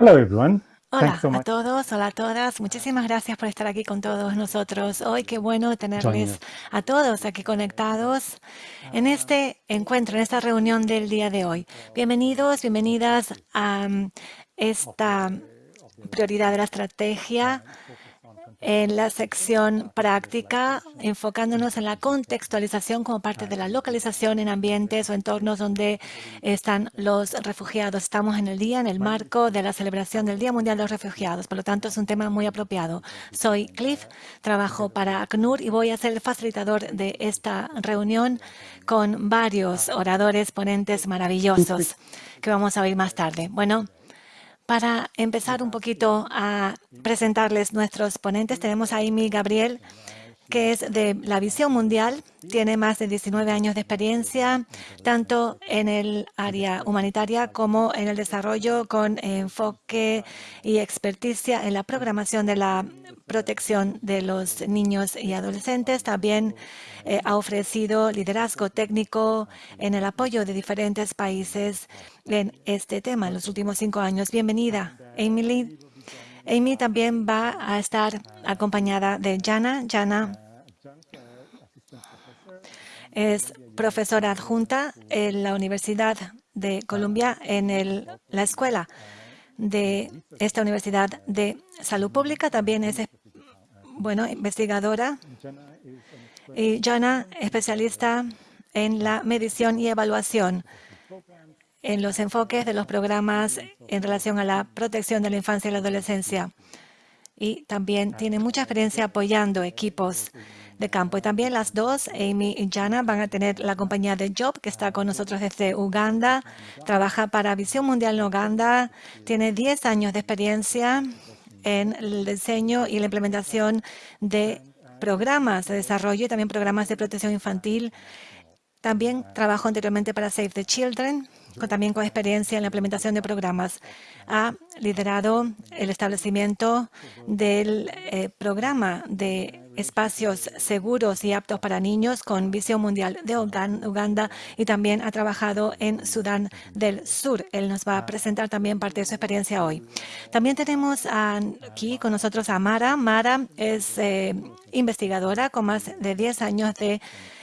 Hello, everyone. Hola so a todos, hola a todas. Muchísimas gracias por estar aquí con todos nosotros hoy. Qué bueno tenerles a todos aquí conectados en este encuentro, en esta reunión del día de hoy. Bienvenidos, bienvenidas a mm, esta prioridad de la estrategia en la sección práctica, enfocándonos en la contextualización como parte de la localización en ambientes o entornos donde están los refugiados. Estamos en el día, en el marco de la celebración del Día Mundial de los Refugiados, por lo tanto es un tema muy apropiado. Soy Cliff, trabajo para ACNUR y voy a ser el facilitador de esta reunión con varios oradores, ponentes maravillosos que vamos a oír más tarde. Bueno, para empezar un poquito a presentarles nuestros ponentes, tenemos a Amy Gabriel, que es de la Visión Mundial. Tiene más de 19 años de experiencia, tanto en el área humanitaria como en el desarrollo, con enfoque y experticia en la programación de la protección de los niños y adolescentes. También eh, ha ofrecido liderazgo técnico en el apoyo de diferentes países en este tema en los últimos cinco años. Bienvenida, Emily. Amy también va a estar acompañada de Jana. Jana es profesora adjunta en la Universidad de Columbia en la escuela de esta Universidad de Salud Pública. También es, bueno, investigadora y Jana, especialista en la medición y evaluación en los enfoques de los programas en relación a la protección de la infancia y la adolescencia. Y también tiene mucha experiencia apoyando equipos de campo. Y también las dos, Amy y Jana, van a tener la compañía de Job, que está con nosotros desde Uganda. Trabaja para Visión Mundial en Uganda. Tiene 10 años de experiencia en el diseño y la implementación de programas de desarrollo y también programas de protección infantil. También trabajó anteriormente para Save the Children, también con experiencia en la implementación de programas. Ha liderado el establecimiento del eh, programa de espacios seguros y aptos para niños con Visión Mundial de Ugan- Uganda y también ha trabajado en Sudán del Sur. Él nos va a presentar también parte de su experiencia hoy. También tenemos aquí con nosotros a Mara. Mara es eh, investigadora con más de 10 años de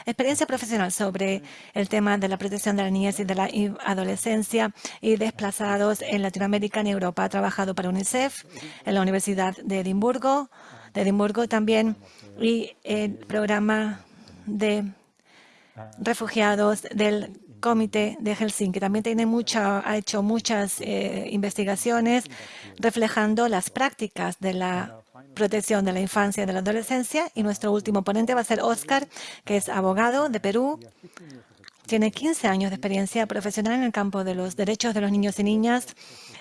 experiencia profesional sobre el tema de la protección de la niñez y de la adolescencia y desplazados en Latinoamérica y Europa. Ha trabajado para UNICEF en la Universidad de Edimburgo, de Edimburgo también, y el programa de refugiados del Comité de Helsinki. También tiene mucha, ha hecho muchas eh, investigaciones reflejando las prácticas de la protección de la infancia y de la adolescencia. Y nuestro último ponente va a ser Oscar, que es abogado de Perú. Tiene 15 años de experiencia profesional en el campo de los derechos de los niños y niñas.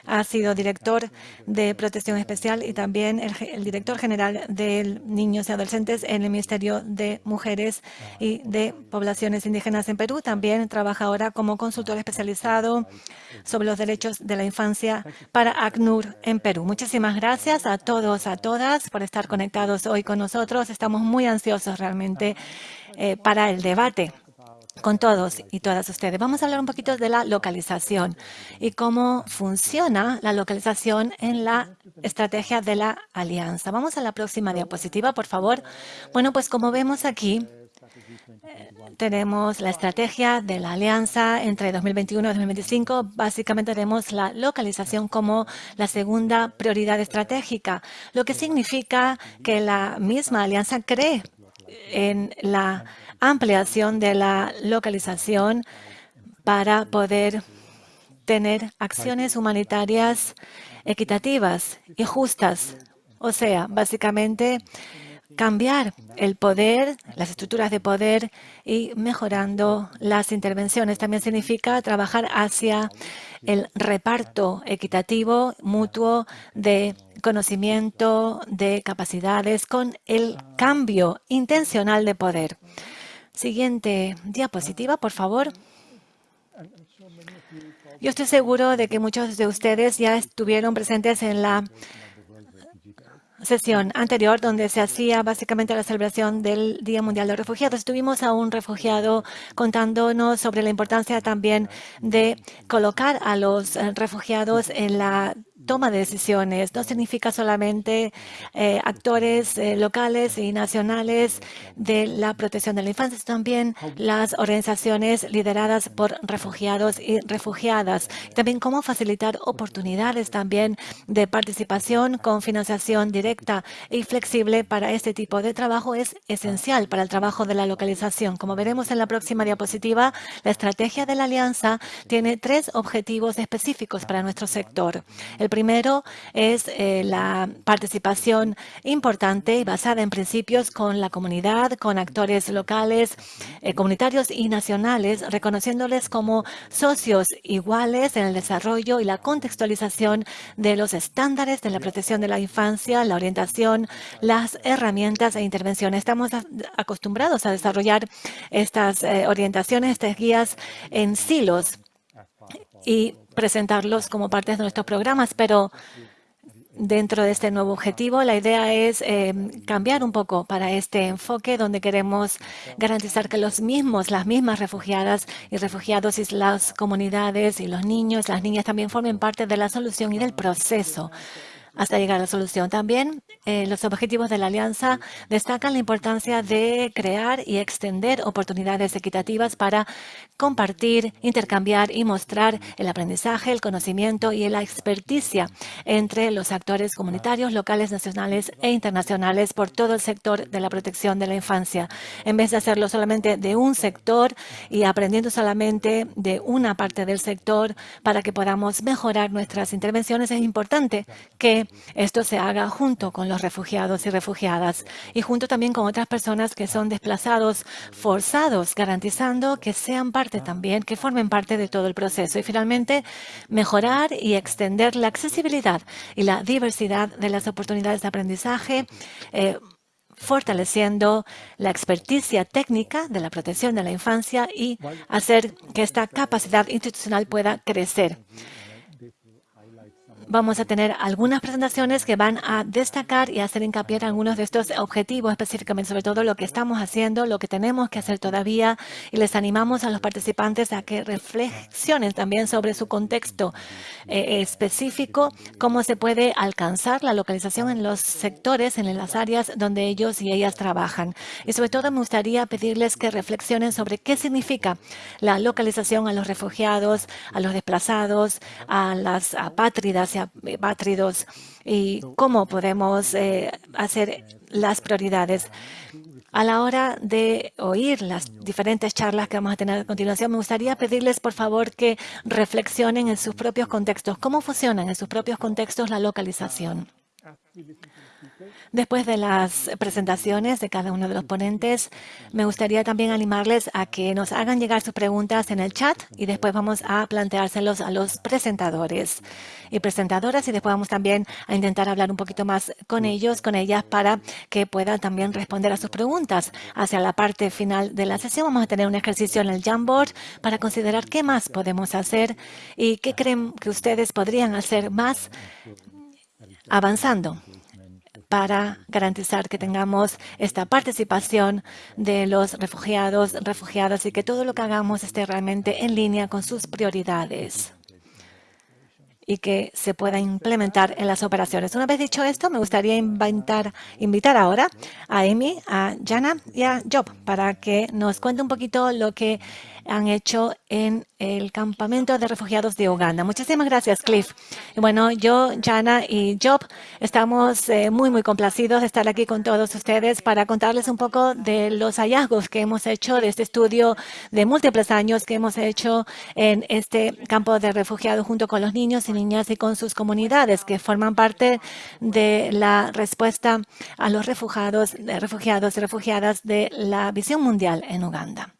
Ha sido director de protección especial y también el, director general de niños y adolescentes en el Ministerio de Mujeres y de Poblaciones Indígenas en Perú. También trabaja ahora como consultor especializado sobre los derechos de la infancia para ACNUR en Perú. Muchísimas gracias a todos, a todas por estar conectados hoy con nosotros. Estamos muy ansiosos realmente eh, para el debate con todos y todas ustedes. Vamos a hablar un poquito de la localización y cómo funciona la localización en la estrategia de la alianza. Vamos a la próxima diapositiva, por favor. Bueno, pues como vemos aquí, eh, tenemos la estrategia de la alianza entre 2021 y 2025. Básicamente tenemos la localización como la segunda prioridad estratégica, lo que significa que la misma alianza cree en la ampliación de la localización para poder tener acciones humanitarias equitativas y justas. O sea, básicamente cambiar el poder, las estructuras de poder y mejorando las intervenciones. También significa trabajar hacia el reparto equitativo, mutuo de conocimiento, de capacidades, con el cambio intencional de poder. Siguiente diapositiva, por favor. Yo estoy seguro de que muchos de ustedes ya estuvieron presentes en la sesión anterior donde se hacía básicamente la celebración del Día Mundial de Refugiados. Tuvimos a un refugiado contándonos sobre la importancia también de colocar a los refugiados en la toma de decisiones. No significa solamente eh, actores eh, locales y nacionales de la protección de la infancia, sino también las organizaciones lideradas por refugiados y refugiadas. También cómo facilitar oportunidades también de participación con financiación directa y flexible para este tipo de trabajo es esencial para el trabajo de la localización. Como veremos en la próxima diapositiva, la estrategia de la alianza tiene tres objetivos específicos para nuestro sector. El primero es eh, la participación importante y basada en principios con la comunidad, con actores locales, eh, comunitarios y nacionales, reconociéndoles como socios iguales en el desarrollo y la contextualización de los estándares de la protección de la infancia, la orientación, las herramientas e intervenciones. Estamos acostumbrados a desarrollar estas eh, orientaciones, estas guías en silos y presentarlos como parte de nuestros programas, pero dentro de este nuevo objetivo, la idea es eh, cambiar un poco para este enfoque donde queremos garantizar que los mismos, las mismas refugiadas y refugiados y las comunidades y los niños, las niñas también formen parte de la solución y del proceso hasta llegar a la solución. También eh, los objetivos de la alianza destacan la importancia de crear y extender oportunidades equitativas para compartir, intercambiar y mostrar el aprendizaje, el conocimiento y la experticia entre los actores comunitarios, locales, nacionales e internacionales por todo el sector de la protección de la infancia. En vez de hacerlo solamente de un sector y aprendiendo solamente de una parte del sector para que podamos mejorar nuestras intervenciones, es importante que esto se haga junto con los refugiados y refugiadas y junto también con otras personas que son desplazados forzados, garantizando que sean parte también, que formen parte de todo el proceso. Y finalmente, mejorar y extender la accesibilidad y la diversidad de las oportunidades de aprendizaje, eh, fortaleciendo la experticia técnica de la protección de la infancia y hacer que esta capacidad institucional pueda crecer vamos a tener algunas presentaciones que van a destacar y hacer hincapié en algunos de estos objetivos específicamente, sobre todo lo que estamos haciendo, lo que tenemos que hacer todavía y les animamos a los participantes a que reflexionen también sobre su contexto eh, específico, cómo se puede alcanzar la localización en los sectores, en las áreas donde ellos y ellas trabajan. Y sobre todo me gustaría pedirles que reflexionen sobre qué significa la localización a los refugiados, a los desplazados, a las apátridas bátridos y cómo podemos eh, hacer las prioridades. A la hora de oír las diferentes charlas que vamos a tener a continuación, me gustaría pedirles, por favor, que reflexionen en sus propios contextos. ¿Cómo funcionan en sus propios contextos la localización? Después de las presentaciones de cada uno de los ponentes, me gustaría también animarles a que nos hagan llegar sus preguntas en el chat y después vamos a planteárselos a los presentadores y presentadoras y después vamos también a intentar hablar un poquito más con ellos, con ellas, para que puedan también responder a sus preguntas. Hacia la parte final de la sesión vamos a tener un ejercicio en el Jamboard para considerar qué más podemos hacer y qué creen que ustedes podrían hacer más avanzando para garantizar que tengamos esta participación de los refugiados, refugiadas y que todo lo que hagamos esté realmente en línea con sus prioridades y que se pueda implementar en las operaciones. Una vez dicho esto, me gustaría invitar, invitar ahora a Amy, a Jana y a Job para que nos cuente un poquito lo que han hecho en el campamento de refugiados de Uganda. Muchísimas gracias, Cliff. bueno, yo, Jana y Job estamos eh, muy, muy complacidos de estar aquí con todos ustedes para contarles un poco de los hallazgos que hemos hecho de este estudio de múltiples años que hemos hecho en este campo de refugiados junto con los niños y niñas y con sus comunidades que forman parte de la respuesta a los refugiados, refugiados y refugiadas de la visión mundial en Uganda.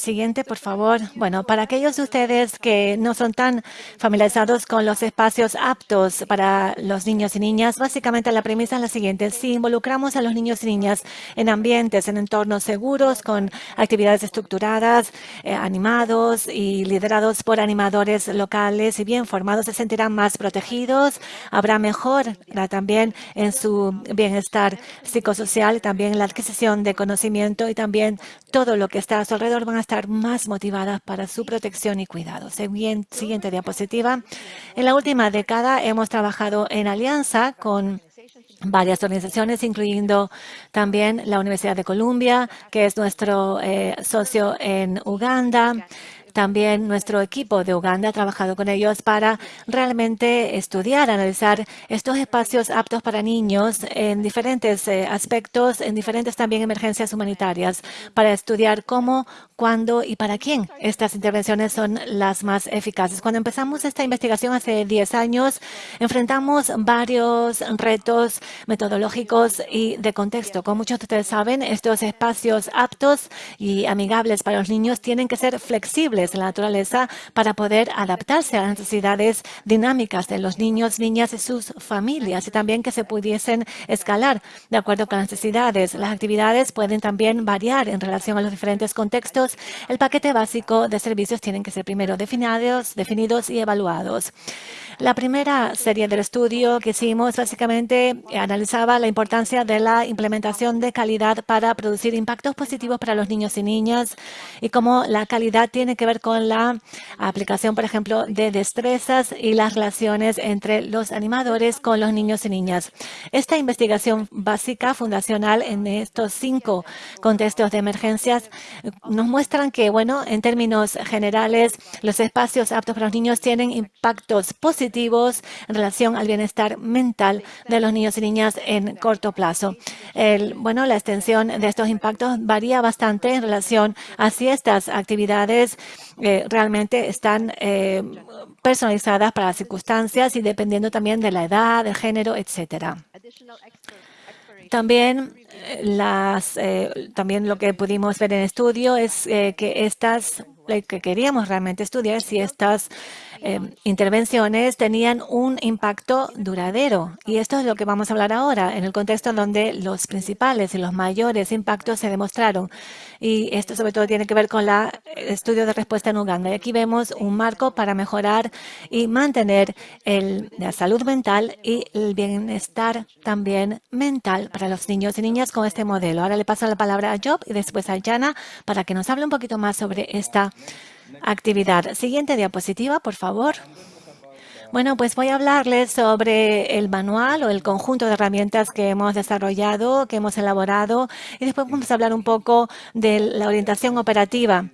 Siguiente, por favor. Bueno, para aquellos de ustedes que no son tan familiarizados con los espacios aptos para los niños y niñas, básicamente la premisa es la siguiente. Si involucramos a los niños y niñas en ambientes, en entornos seguros, con actividades estructuradas, eh, animados y liderados por animadores locales y bien formados, se sentirán más protegidos, habrá mejor también en su bienestar psicosocial, también la adquisición de conocimiento y también todo lo que está a su alrededor van estar más motivadas para su protección y cuidado. Siguiente diapositiva. En la última década hemos trabajado en alianza con varias organizaciones, incluyendo también la Universidad de Columbia, que es nuestro eh, socio en Uganda, también nuestro equipo de Uganda ha trabajado con ellos para realmente estudiar, analizar estos espacios aptos para niños en diferentes eh, aspectos, en diferentes también emergencias humanitarias, para estudiar cómo, cuándo y para quién estas intervenciones son las más eficaces. Cuando empezamos esta investigación hace 10 años, enfrentamos varios retos metodológicos y de contexto. Como muchos de ustedes saben, estos espacios aptos y amigables para los niños tienen que ser flexibles de la naturaleza para poder adaptarse a las necesidades dinámicas de los niños, niñas y sus familias y también que se pudiesen escalar de acuerdo con las necesidades. Las actividades pueden también variar en relación a los diferentes contextos. El paquete básico de servicios tienen que ser primero definidos, definidos y evaluados. La primera serie del estudio que hicimos básicamente analizaba la importancia de la implementación de calidad para producir impactos positivos para los niños y niñas y cómo la calidad tiene que ver con la aplicación, por ejemplo, de destrezas y las relaciones entre los animadores con los niños y niñas. Esta investigación básica fundacional en estos cinco contextos de emergencias nos muestran que, bueno, en términos generales, los espacios aptos para los niños tienen impactos positivos en relación al bienestar mental de los niños y niñas en corto plazo. bueno, la extensión de estos impactos varía bastante en relación a si estas actividades eh, realmente están eh, personalizadas para las circunstancias y dependiendo también de la edad, del género, etcétera. También eh, las, también lo que pudimos ver en estudio es que estas que queríamos realmente estudiar si estas Em, intervenciones tenían un impacto duradero. Y esto es lo que vamos a hablar ahora, en el contexto donde los principales y los mayores impactos se demostraron. Y esto sobre todo tiene que ver con el estudio de respuesta en Uganda. Y aquí vemos un marco para mejorar y mantener la salud mental y el bienestar también mental para los niños y niñas con este modelo. Ahora le paso la palabra a Job y después a Jana para que nos hable un poquito más sobre esta actividad. Siguiente diapositiva, por favor. Bueno, pues voy a hablarles sobre el manual o el conjunto de herramientas que hemos desarrollado, que hemos elaborado, y después vamos a hablar un poco de la orientación operativa.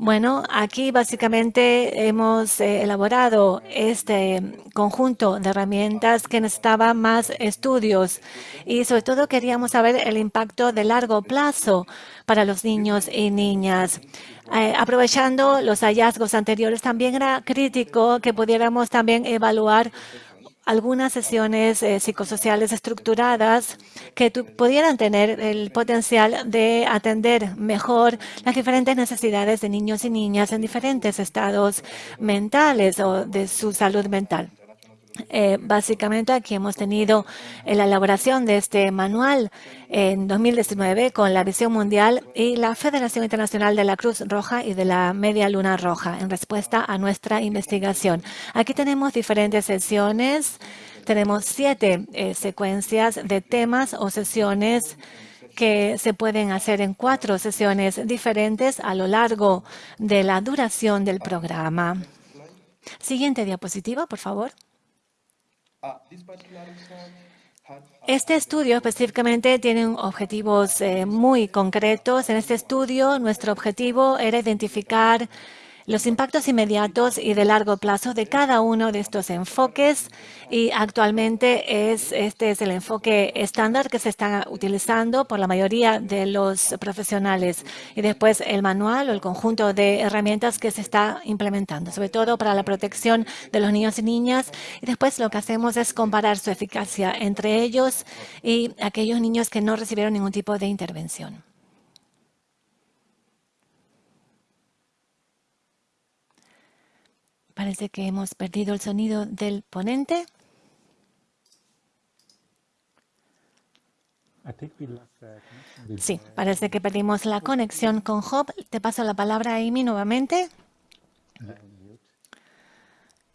Bueno, aquí básicamente hemos eh, elaborado este conjunto de herramientas que necesitaba más estudios y sobre todo queríamos saber el impacto de largo plazo para los niños y niñas. Eh, aprovechando los hallazgos anteriores, también era crítico que pudiéramos también evaluar algunas sesiones eh, psicosociales estructuradas que pudieran tener el potencial de atender mejor las diferentes necesidades de niños y niñas en diferentes estados mentales o de su salud mental. Eh, básicamente aquí hemos tenido la elaboración de este manual en 2019 con la Visión Mundial y la Federación Internacional de la Cruz Roja y de la Media Luna Roja en respuesta a nuestra investigación. Aquí tenemos diferentes sesiones, tenemos siete eh, secuencias de temas o sesiones que se pueden hacer en cuatro sesiones diferentes a lo largo de la duración del programa. Siguiente diapositiva, por favor. Este estudio específicamente tiene objetivos eh, muy concretos. En este estudio, nuestro objetivo era identificar los impactos inmediatos y de largo plazo de cada uno de estos enfoques. Y actualmente es, este es el enfoque estándar que se está utilizando por la mayoría de los profesionales. Y después el manual o el conjunto de herramientas que se está implementando, sobre todo para la protección de los niños y niñas. Y después lo que hacemos es comparar su eficacia entre ellos y aquellos niños que no recibieron ningún tipo de intervención. Parece que hemos perdido el sonido del ponente. Sí, parece que perdimos la conexión con Job. Te paso la palabra a Amy nuevamente.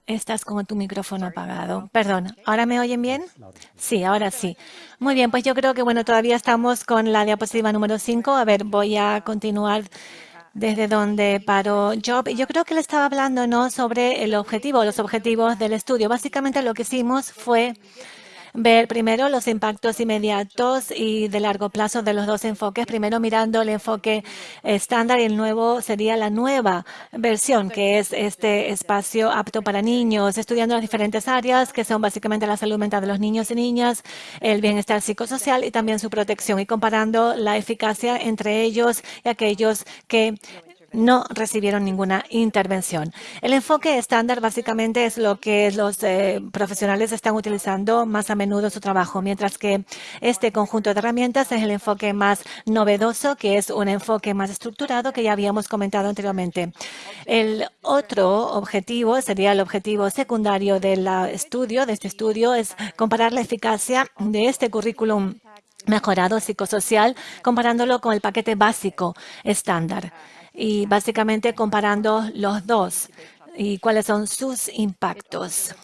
Estás con tu micrófono apagado. Perdón, ¿ahora me oyen bien? Sí, ahora sí. Muy bien, pues yo creo que bueno, todavía estamos con la diapositiva número 5. A ver, voy a continuar desde donde paró Job. Yo creo que él estaba hablando ¿no? sobre el objetivo, los objetivos del estudio. Básicamente lo que hicimos fue ver primero los impactos inmediatos y de largo plazo de los dos enfoques. Primero mirando el enfoque estándar y el nuevo sería la nueva versión, que es este espacio apto para niños, estudiando las diferentes áreas que son básicamente la salud mental de los niños y niñas, el bienestar psicosocial y también su protección y comparando la eficacia entre ellos y aquellos que no recibieron ninguna intervención. El enfoque estándar básicamente es lo que los eh, profesionales están utilizando más a menudo en su trabajo, mientras que este conjunto de herramientas es el enfoque más novedoso, que es un enfoque más estructurado que ya habíamos comentado anteriormente. El otro objetivo sería el objetivo secundario del estudio, de este estudio, es comparar la eficacia de este currículum mejorado psicosocial comparándolo con el paquete básico estándar y básicamente comparando los dos y cuáles son sus impactos.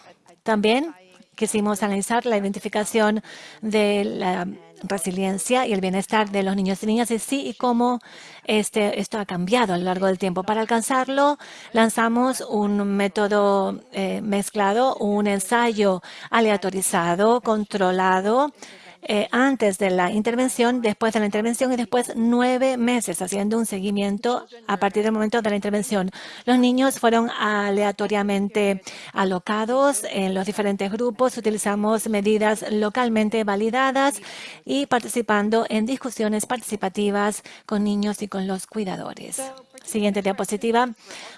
También quisimos analizar la identificación de la resiliencia y el bienestar de los niños y niñas y sí y cómo este, esto ha cambiado a lo largo del tiempo. Para alcanzarlo, lanzamos un método eh, mezclado, un ensayo aleatorizado, controlado, eh, antes de la intervención, después de la intervención y después nueve meses haciendo un seguimiento a partir del momento de la intervención. Los niños fueron aleatoriamente alocados en los diferentes grupos. Utilizamos medidas localmente validadas y participando en discusiones participativas con niños y con los cuidadores. Siguiente diapositiva.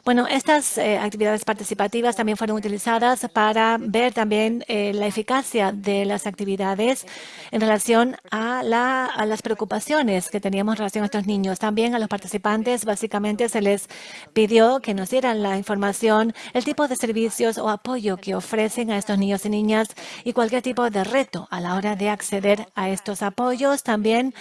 Bueno, estas eh, actividades participativas también fueron utilizadas para ver también eh, la eficacia de las actividades en relación a, las preocupaciones que teníamos en relación a estos niños. También a los participantes básicamente se les pidió que nos dieran la información, el tipo de servicios o apoyo que ofrecen a estos niños y niñas y cualquier tipo de reto a la hora de acceder a estos apoyos. También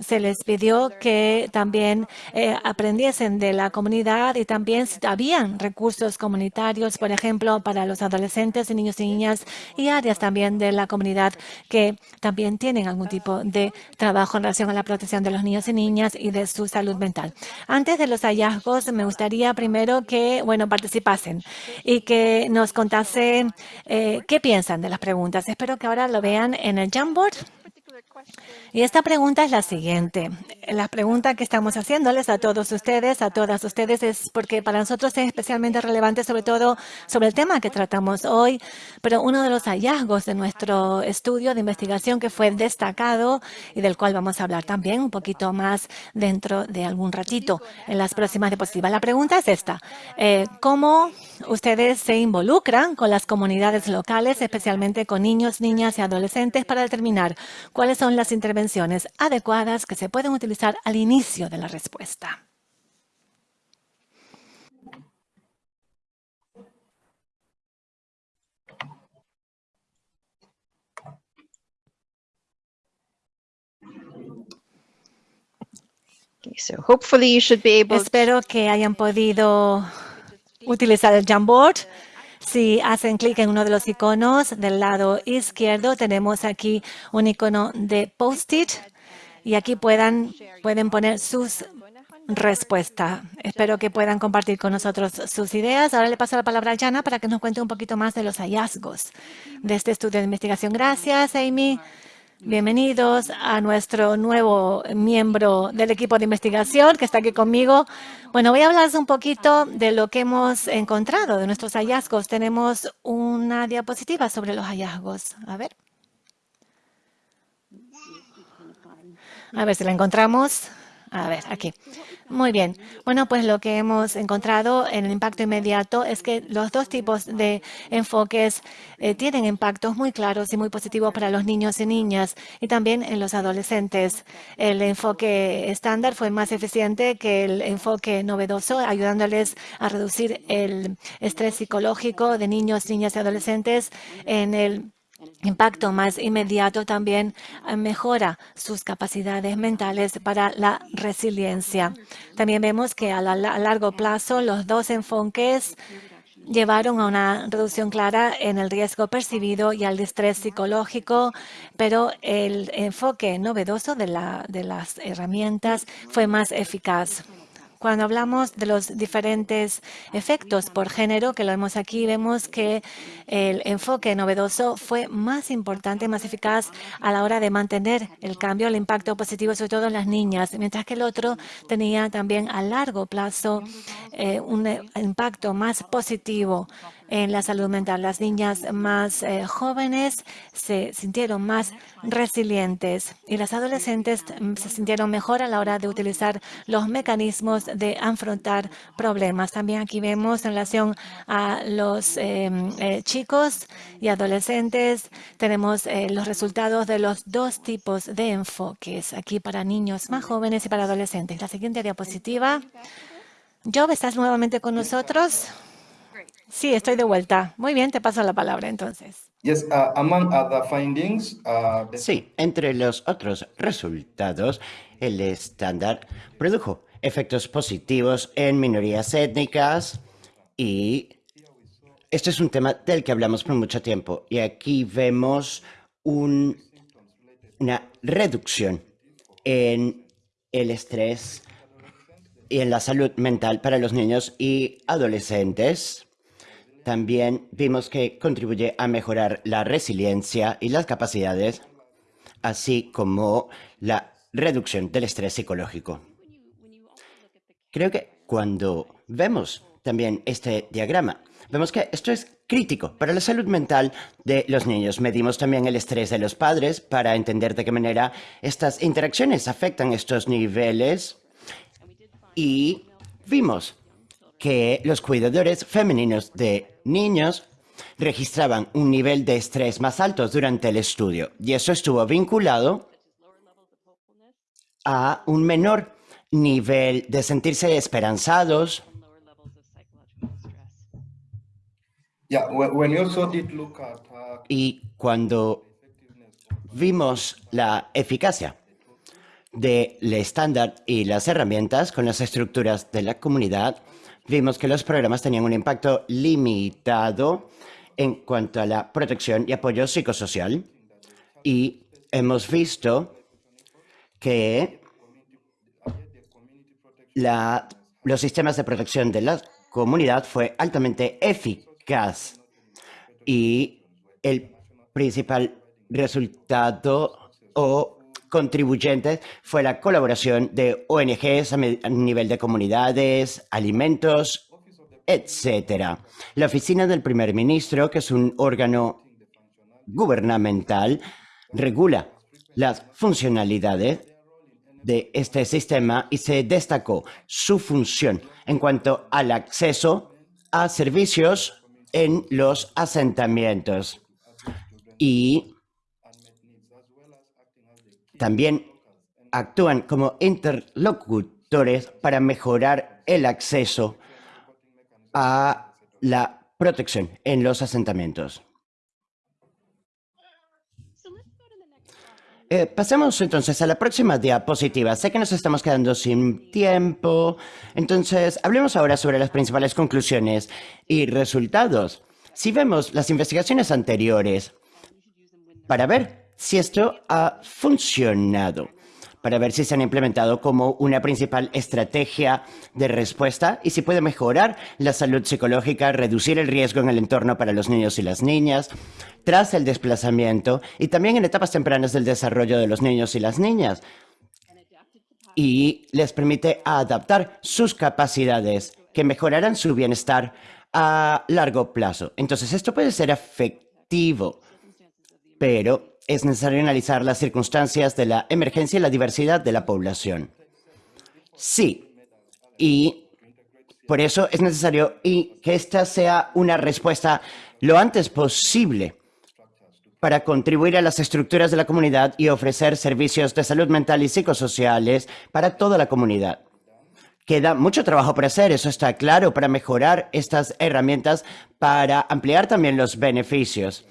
se les pidió que también eh, aprendiesen de la comunidad y también habían recursos comunitarios, por ejemplo, para los adolescentes y niños y niñas y áreas también de la comunidad que también tienen algún tipo de trabajo en relación a la protección de los niños y niñas y de su salud mental. Antes de los hallazgos, me gustaría primero que, bueno, participasen y que nos contasen eh, qué piensan de las preguntas. Espero que ahora lo vean en el Jamboard. Y esta pregunta es la siguiente. La pregunta que estamos haciéndoles a todos ustedes, a todas ustedes, es porque para nosotros es especialmente relevante, sobre todo sobre el tema que tratamos hoy, pero uno de los hallazgos de nuestro estudio de investigación que fue destacado y del cual vamos a hablar también un poquito más dentro de algún ratito en las próximas diapositivas. La pregunta es esta. Eh, ¿Cómo ustedes se involucran con las comunidades locales, especialmente con niños, niñas y adolescentes, para determinar cuáles son las intervenciones adecuadas que se pueden utilizar al inicio de la respuesta. Espero que hayan podido utilizar el Jamboard si hacen clic en uno de los iconos del lado izquierdo, tenemos aquí un icono de post-it y aquí puedan, pueden poner sus respuestas. Espero que puedan compartir con nosotros sus ideas. Ahora le paso la palabra a Jana para que nos cuente un poquito más de los hallazgos de este estudio de investigación. Gracias, Amy. Bienvenidos a nuestro nuevo miembro del equipo de investigación que está aquí conmigo. Bueno, voy a hablarles un poquito de lo que hemos encontrado, de nuestros hallazgos. Tenemos una diapositiva sobre los hallazgos. A ver. A ver si la encontramos. A ver, aquí. Muy bien. Bueno, pues lo que hemos encontrado en el impacto inmediato es que los dos tipos de enfoques eh, tienen impactos muy claros y muy positivos para los niños y niñas y también en los adolescentes. El enfoque estándar fue más eficiente que el enfoque novedoso, ayudándoles a reducir el estrés psicológico de niños, niñas y adolescentes en el impacto más inmediato también eh, mejora sus capacidades mentales para la resiliencia. También vemos que a, largo plazo los dos enfoques llevaron a una reducción clara en el riesgo percibido y al estrés psicológico, pero el enfoque novedoso de, de las herramientas fue más eficaz. Cuando hablamos de los diferentes efectos por género, que lo vemos aquí, vemos que el enfoque novedoso fue más importante, más eficaz a la hora de mantener el cambio, el impacto positivo, sobre todo en las niñas, mientras que el otro tenía también a largo plazo eh, un impacto más positivo en la salud mental. Las niñas más eh, jóvenes se sintieron más resilientes y las adolescentes mm, se sintieron mejor a la hora de utilizar los mecanismos de afrontar problemas. También aquí vemos en relación a los em, eh, chicos y adolescentes, tenemos eh, los resultados de los dos tipos de enfoques aquí para niños más jóvenes y para adolescentes. La siguiente diapositiva. Job, ¿estás nuevamente con nosotros? Sí, estoy de vuelta. Muy bien, te paso la palabra entonces. Uh, uh, sí, entre los otros resultados, el estándar produjo efectos positivos en minorías étnicas y este es un tema del que hablamos por mucho tiempo. Y aquí vemos una reducción en el estrés y en la salud mental para los niños y adolescentes también vimos que contribuye a mejorar la resiliencia y las capacidades, así como la reducción del estrés psicológico. Creo que cuando vemos también este diagrama, vemos que esto es crítico para la salud mental de los niños. Medimos también el estrés de los padres para entender de qué manera estas interacciones afectan estos niveles y vimos que los cuidadores femeninos de niños registraban un nivel de estrés más alto durante el estudio y eso estuvo vinculado a un menor nivel de sentirse esperanzados. Y cuando vimos la eficacia del estándar y las herramientas con las estructuras de la comunidad, vimos que los programas tenían un impacto limitado en cuanto a la protección y apoyo psicosocial. Y hemos visto que los sistemas de protección de la comunidad fue altamente eficaz. Y el principal resultado o contribuyentes fue la colaboración de ONGs a nivel de comunidades, alimentos, etc. La Oficina del Primer Ministro, que es un órgano gubernamental, regula las funcionalidades de este sistema y se destacó su función en cuanto al acceso a servicios en los asentamientos. Y también actúan como interlocutores para mejorar el acceso a la protección en los asentamientos. Eh, pasemos entonces a la próxima diapositiva. Sé que nos estamos quedando sin tiempo, entonces hablemos ahora sobre las principales conclusiones y resultados. Si vemos las investigaciones anteriores, para ver si esto ha funcionado para ver si se han implementado como una principal estrategia de respuesta y si puede mejorar la salud psicológica, reducir el riesgo en el entorno para los niños y las niñas tras el desplazamiento y también en etapas tempranas del desarrollo de los niños y las niñas y les permite adaptar sus capacidades que mejorarán su bienestar a largo plazo. Entonces, esto puede ser efectivo, pero es necesario analizar las circunstancias de la emergencia y la diversidad de la población. Sí, y por eso es necesario y que esta sea una respuesta lo antes posible para contribuir a las estructuras de la comunidad y ofrecer servicios de salud mental y psicosociales para toda la comunidad. Queda mucho trabajo por hacer, eso está claro, para mejorar estas herramientas, para ampliar también los beneficios.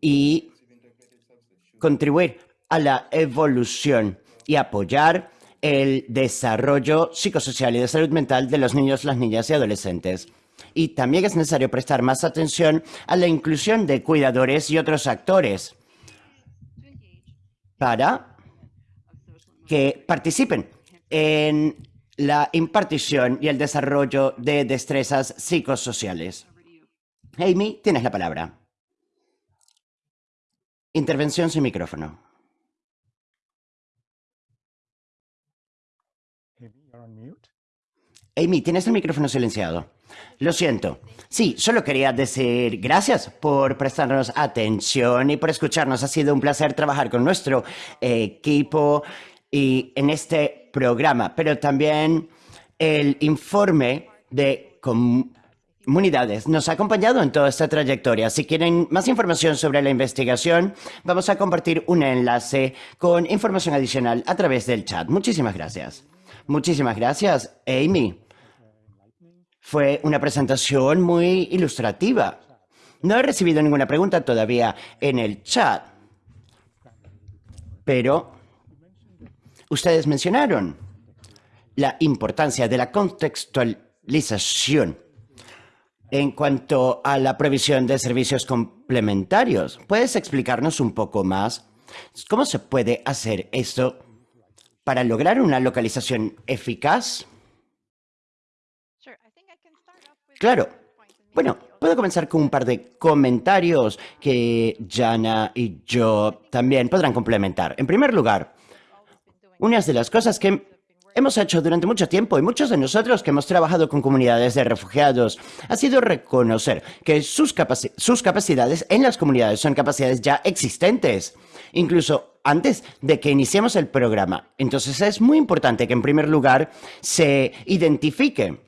Y contribuir a la evolución y apoyar el desarrollo psicosocial y de salud mental de los niños, las niñas y adolescentes. Y también es necesario prestar más atención a la inclusión de cuidadores y otros actores para que participen en la impartición y el desarrollo de destrezas psicosociales. Amy, tienes la palabra. Intervención sin micrófono. Amy, tienes el micrófono silenciado. Lo siento. Sí, solo quería decir gracias por prestarnos atención y por escucharnos. Ha sido un placer trabajar con nuestro equipo y en este programa, pero también el informe de comunidades nos ha acompañado en toda esta trayectoria. Si quieren más información sobre la investigación, vamos a compartir un enlace con información adicional a través del chat. Muchísimas gracias. Muchísimas gracias, Amy. Fue una presentación muy ilustrativa. No he recibido ninguna pregunta todavía en el chat, pero ustedes mencionaron la importancia de la contextualización en cuanto a la provisión de servicios complementarios. ¿Puedes explicarnos un poco más cómo se puede hacer esto para lograr una localización eficaz? Claro. Bueno, puedo comenzar con un par de comentarios que Jana y yo también podrán complementar. En primer lugar, una de las cosas que hemos hecho durante mucho tiempo y muchos de nosotros que hemos trabajado con comunidades de refugiados ha sido reconocer que sus, capacidades en las comunidades son capacidades ya existentes, incluso antes de que iniciemos el programa. Entonces es muy importante que en primer lugar se identifique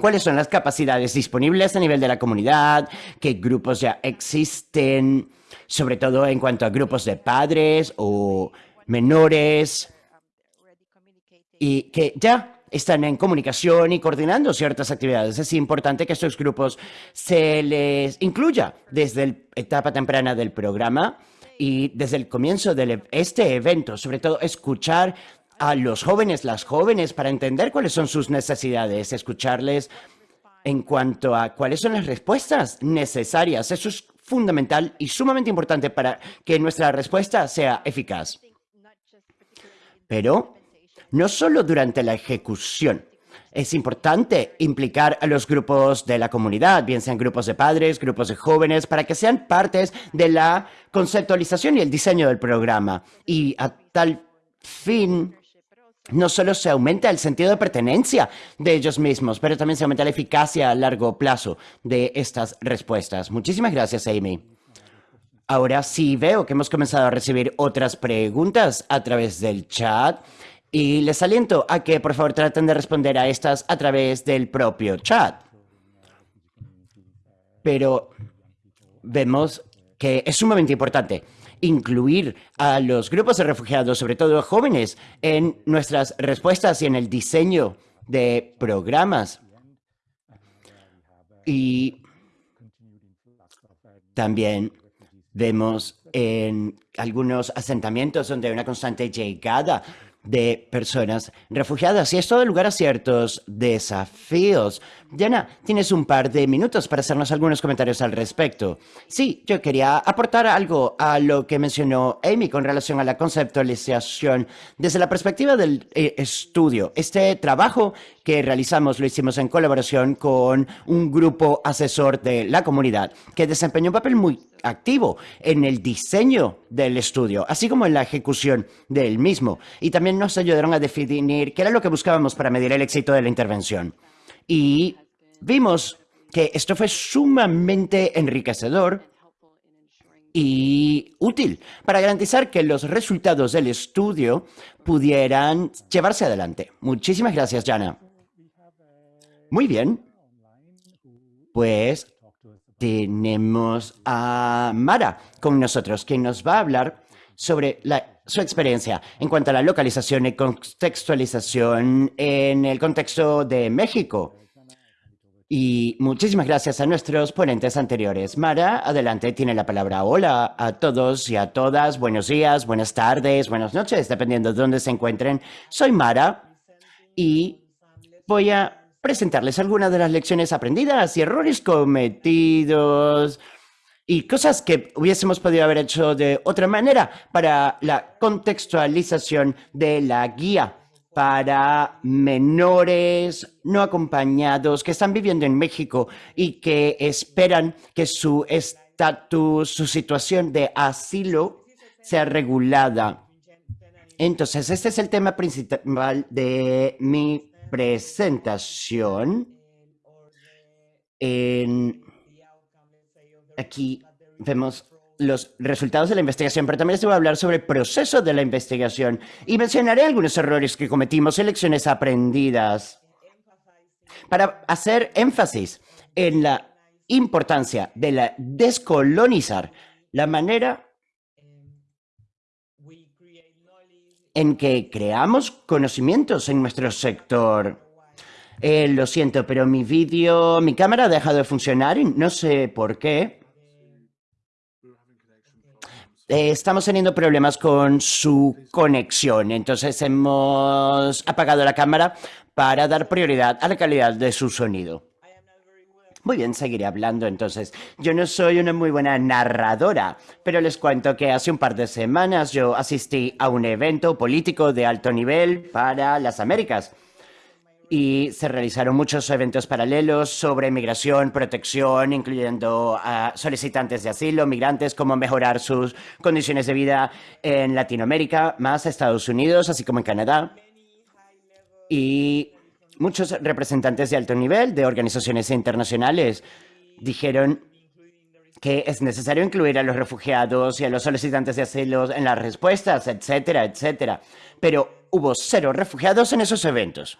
cuáles son las capacidades disponibles a nivel de la comunidad, qué grupos ya existen, sobre todo en cuanto a grupos de padres o menores, y que ya están en comunicación y coordinando ciertas actividades. Es importante que estos grupos se les incluya desde la etapa temprana del programa y desde el comienzo de este evento, sobre todo escuchar a los jóvenes, las jóvenes, para entender cuáles son sus necesidades, escucharles en cuanto a cuáles son las respuestas necesarias. Eso es fundamental y sumamente importante para que nuestra respuesta sea eficaz. Pero no solo durante la ejecución. Es importante implicar a los grupos de la comunidad, bien sean grupos de padres, grupos de jóvenes, para que sean partes de la conceptualización y el diseño del programa. Y a tal fin, no solo se aumenta el sentido de pertenencia de ellos mismos, pero también se aumenta la eficacia a largo plazo de estas respuestas. Muchísimas gracias, Amy. Ahora sí veo que hemos comenzado a recibir otras preguntas a través del chat. Y les aliento a que por favor traten de responder a estas a través del propio chat. Pero vemos que es sumamente importante incluir a los grupos de refugiados, sobre todo jóvenes, en nuestras respuestas y en el diseño de programas. Y también vemos en algunos asentamientos donde hay una constante llegada de personas refugiadas y esto da lugar a ciertos desafíos. Diana, tienes un par de minutos para hacernos algunos comentarios al respecto. Sí, yo quería aportar algo a lo que mencionó Amy con relación a la conceptualización desde la perspectiva del eh, estudio. Este trabajo que realizamos lo hicimos en colaboración con un grupo asesor de la comunidad que desempeñó un papel muy activo en el diseño del estudio, así como en la ejecución del mismo. Y también nos ayudaron a definir qué era lo que buscábamos para medir el éxito de la intervención. Y vimos que esto fue sumamente enriquecedor y útil para garantizar que los resultados del estudio pudieran llevarse adelante. Muchísimas gracias, Jana. Muy bien. Pues tenemos a Mara con nosotros, quien nos va a hablar sobre su experiencia en cuanto a la localización y contextualización en el contexto de México. Y muchísimas gracias a nuestros ponentes anteriores. Mara, adelante, tiene la palabra. Hola a todos y a todas. Buenos días, buenas tardes, buenas noches, dependiendo de dónde se encuentren. Soy Mara y voy a presentarles algunas de las lecciones aprendidas y errores cometidos y cosas que hubiésemos podido haber hecho de otra manera para la contextualización de la guía para menores no acompañados que están viviendo en México y que esperan que su estatus, su situación de asilo sea regulada. Entonces, este es el tema principal de mi presentación. aquí vemos los resultados de la investigación, pero también les voy a hablar sobre el proceso de la investigación y mencionaré algunos errores que cometimos y lecciones aprendidas para hacer énfasis en la importancia de descolonizar la manera en que creamos conocimientos en nuestro sector. Eh, lo siento, pero mi vídeo, mi cámara ha dejado de funcionar y no sé por qué. Eh, estamos teniendo problemas con su conexión, entonces hemos apagado la cámara para dar prioridad a la calidad de su sonido. Muy bien, seguiré hablando entonces. Yo no soy una muy buena narradora, pero les cuento que hace un par de semanas yo asistí a un evento político de alto nivel para las Américas y se realizaron muchos eventos paralelos sobre migración, protección, incluyendo a solicitantes de asilo, migrantes, cómo mejorar sus condiciones de vida en Latinoamérica, más Estados Unidos, así como en Canadá. Y muchos representantes de alto nivel de organizaciones internacionales dijeron que es necesario incluir a los refugiados y a los solicitantes de asilo en las respuestas, etcétera, etcétera. Pero hubo cero refugiados en esos eventos.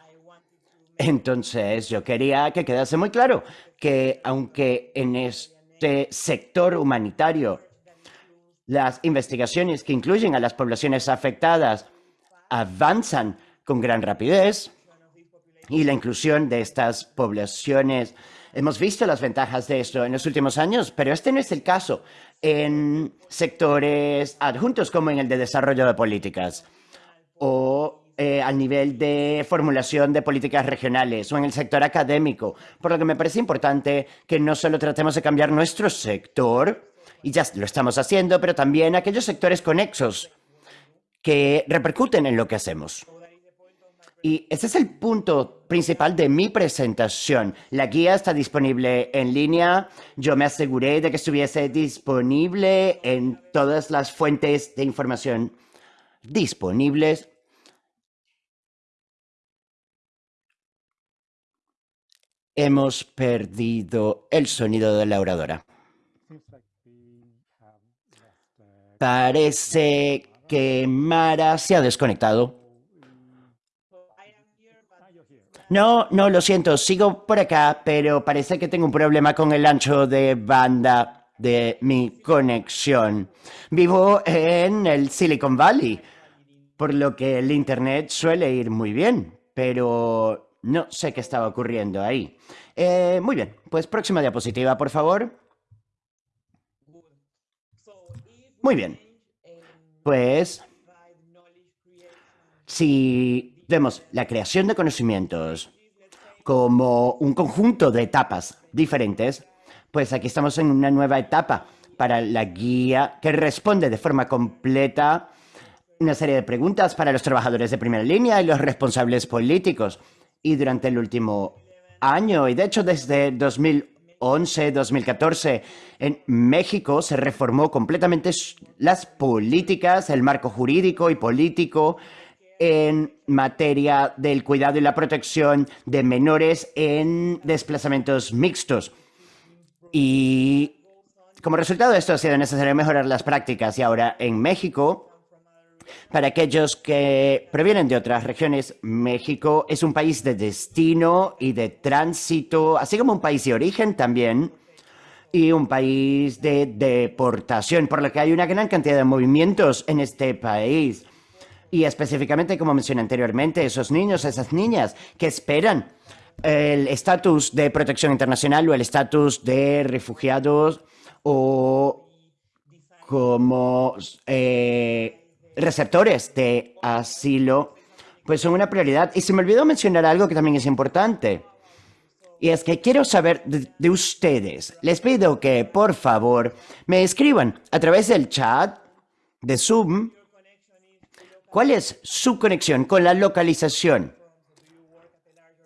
Entonces, yo quería que quedase muy claro que aunque en este sector humanitario las investigaciones que incluyen a las poblaciones afectadas avanzan con gran rapidez y la inclusión de estas poblaciones, hemos visto las ventajas de esto en los últimos años, pero este no es el caso en sectores adjuntos como en el de desarrollo de políticas o eh, al nivel de formulación de políticas regionales o en el sector académico, por lo que me parece importante que no solo tratemos de cambiar nuestro sector, y ya lo estamos haciendo, pero también aquellos sectores conexos que repercuten en lo que hacemos. Y ese es el punto principal de mi presentación. La guía está disponible en línea. Yo me aseguré de que estuviese disponible en todas las fuentes de información disponibles Hemos perdido el sonido de la oradora. Parece que Mara se ha desconectado. No, no, lo siento, sigo por acá, pero parece que tengo un problema con el ancho de banda de mi conexión. Vivo en el Silicon Valley, por lo que el Internet suele ir muy bien, pero no sé qué estaba ocurriendo ahí. Eh, muy bien, pues próxima diapositiva, por favor. Muy bien. Pues, si vemos la creación de conocimientos como un conjunto de etapas diferentes, pues aquí estamos en una nueva etapa para la guía que responde de forma completa una serie de preguntas para los trabajadores de primera línea y los responsables políticos y durante el último año, y de hecho desde 2011, 2014, en México se reformó completamente las políticas, el marco jurídico y político en materia del cuidado y la protección de menores en desplazamientos mixtos. Y como resultado de esto ha sido necesario mejorar las prácticas y ahora en México para aquellos que provienen de otras regiones, México es un país de destino y de tránsito, así como un país de origen también, y un país de deportación, por lo que hay una gran cantidad de movimientos en este país. Y específicamente, como mencioné anteriormente, esos niños, esas niñas que esperan el estatus de protección internacional o el estatus de refugiados o como eh, receptores de asilo, pues son una prioridad. Y se me olvidó mencionar algo que también es importante. Y es que quiero saber de, ustedes. Les pido que, por favor, me escriban a través del chat de Zoom ¿Cuál es su conexión con la localización?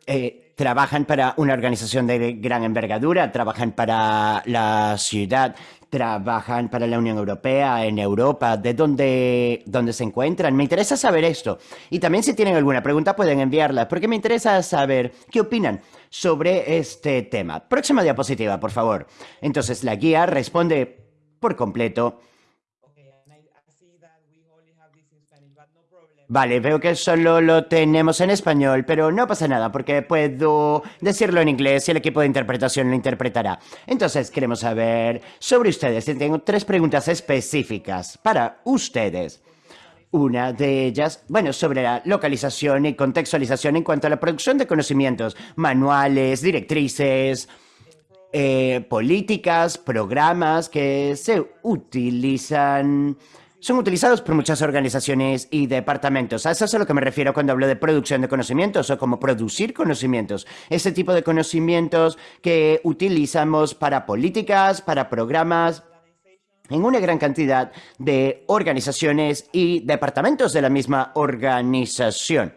Eh, ¿Trabajan para una organización de gran envergadura? ¿Trabajan para la ciudad? ¿Trabajan para la Unión Europea, en Europa? ¿De dónde, dónde se encuentran? Me interesa saber esto. Y también si tienen alguna pregunta pueden enviarla, porque me interesa saber qué opinan sobre este tema. Próxima diapositiva, por favor. Entonces, la guía responde por completo Vale, veo que solo lo tenemos en español, pero no pasa nada porque puedo decirlo en inglés y el equipo de interpretación lo interpretará. Entonces, queremos saber sobre ustedes. Tengo tres preguntas específicas para ustedes. Una de ellas, bueno, sobre la localización y contextualización en cuanto a la producción de conocimientos, manuales, directrices, eh, políticas, programas que se utilizan son utilizados por muchas organizaciones y departamentos. A eso es a lo que me refiero cuando hablo de producción de conocimientos o como producir conocimientos. Ese tipo de conocimientos que utilizamos para políticas, para programas, en una gran cantidad de organizaciones y departamentos de la misma organización.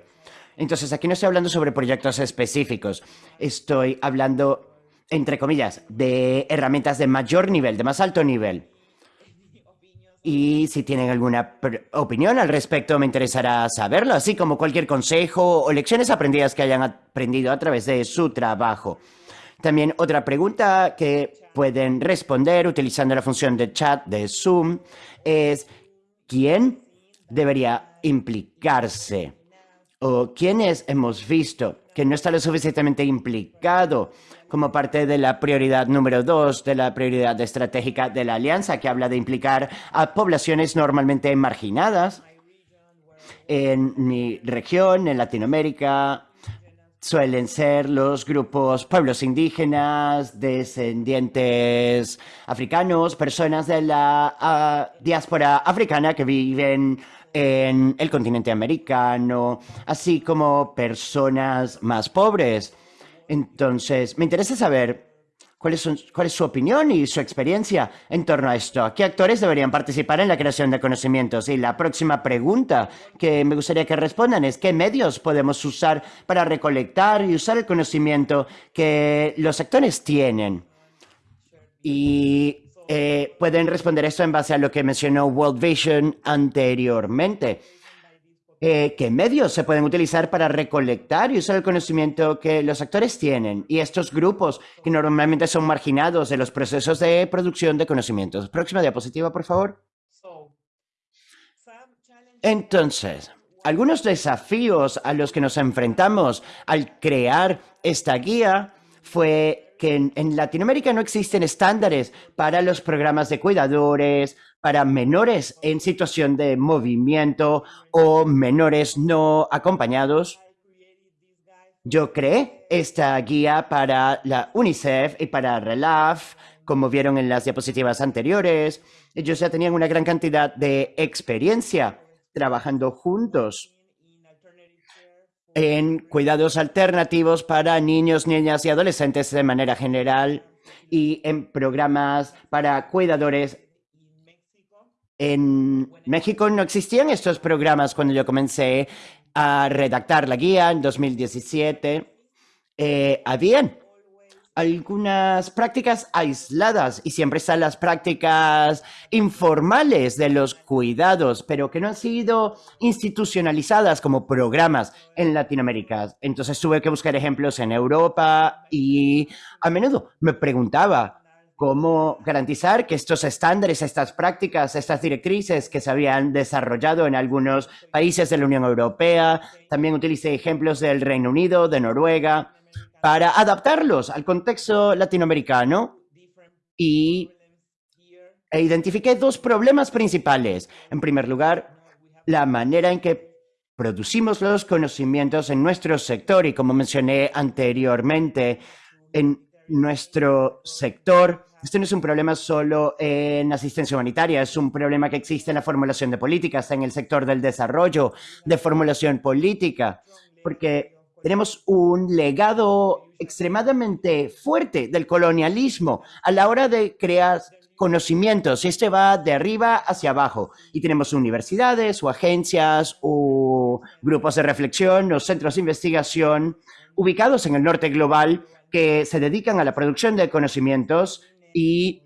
Entonces, aquí no estoy hablando sobre proyectos específicos. Estoy hablando, entre comillas, de herramientas de mayor nivel, de más alto nivel. Y si tienen alguna opinión al respecto, me interesará saberlo, así como cualquier consejo o lecciones aprendidas que hayan aprendido a través de su trabajo. También otra pregunta que pueden responder utilizando la función de chat de Zoom es ¿quién debería implicarse? ¿O quiénes hemos visto que no está lo suficientemente implicado como parte de la prioridad número dos de la prioridad estratégica de la alianza, que habla de implicar a poblaciones normalmente marginadas. En mi región, en Latinoamérica, suelen ser los grupos pueblos indígenas, descendientes africanos, personas de la ah, diáspora africana que viven en el continente americano, así como personas más pobres entonces, me interesa saber cuál es, su opinión y su experiencia en torno a esto. ¿Qué actores deberían participar en la creación de conocimientos? Y la próxima pregunta que me gustaría que respondan es ¿qué medios podemos usar para recolectar y usar el conocimiento que los sectores tienen? Y eh, pueden responder esto en base a lo que mencionó World Vision anteriormente. Eh, qué medios se pueden utilizar para recolectar y usar el conocimiento que los actores tienen y estos grupos que normalmente son marginados de los procesos de producción de conocimientos. Próxima diapositiva, por favor. Entonces, algunos desafíos a los que nos enfrentamos al crear esta guía fue que en Latinoamérica no existen estándares para los programas de cuidadores, para menores en situación de movimiento o menores no acompañados. Yo creé esta guía para la UNICEF y para RELAF, como vieron en las diapositivas anteriores. Ellos ya tenían una gran cantidad de experiencia trabajando juntos en cuidados alternativos para niños, niñas y adolescentes de manera general y en programas para cuidadores en México no existían estos programas cuando yo comencé a redactar la guía en 2017. Eh, habían algunas prácticas aisladas y siempre están las prácticas informales de los cuidados, pero que no han sido institucionalizadas como programas en Latinoamérica. Entonces tuve que buscar ejemplos en Europa y a menudo me preguntaba, cómo garantizar que estos estándares, estas prácticas, estas directrices que se habían desarrollado en algunos países de la Unión Europea, también utilicé ejemplos del Reino Unido, de Noruega, para adaptarlos al contexto latinoamericano y e identifiqué dos problemas principales. En primer lugar, la manera en que producimos los conocimientos en nuestro sector y como mencioné anteriormente, en nuestro sector esto no es un problema solo en asistencia humanitaria, es un problema que existe en la formulación de políticas, en el sector del desarrollo, de formulación política, porque tenemos un legado extremadamente fuerte del colonialismo a la hora de crear conocimientos. Este va de arriba hacia abajo. Y tenemos universidades o agencias o grupos de reflexión o centros de investigación ubicados en el norte global que se dedican a la producción de conocimientos y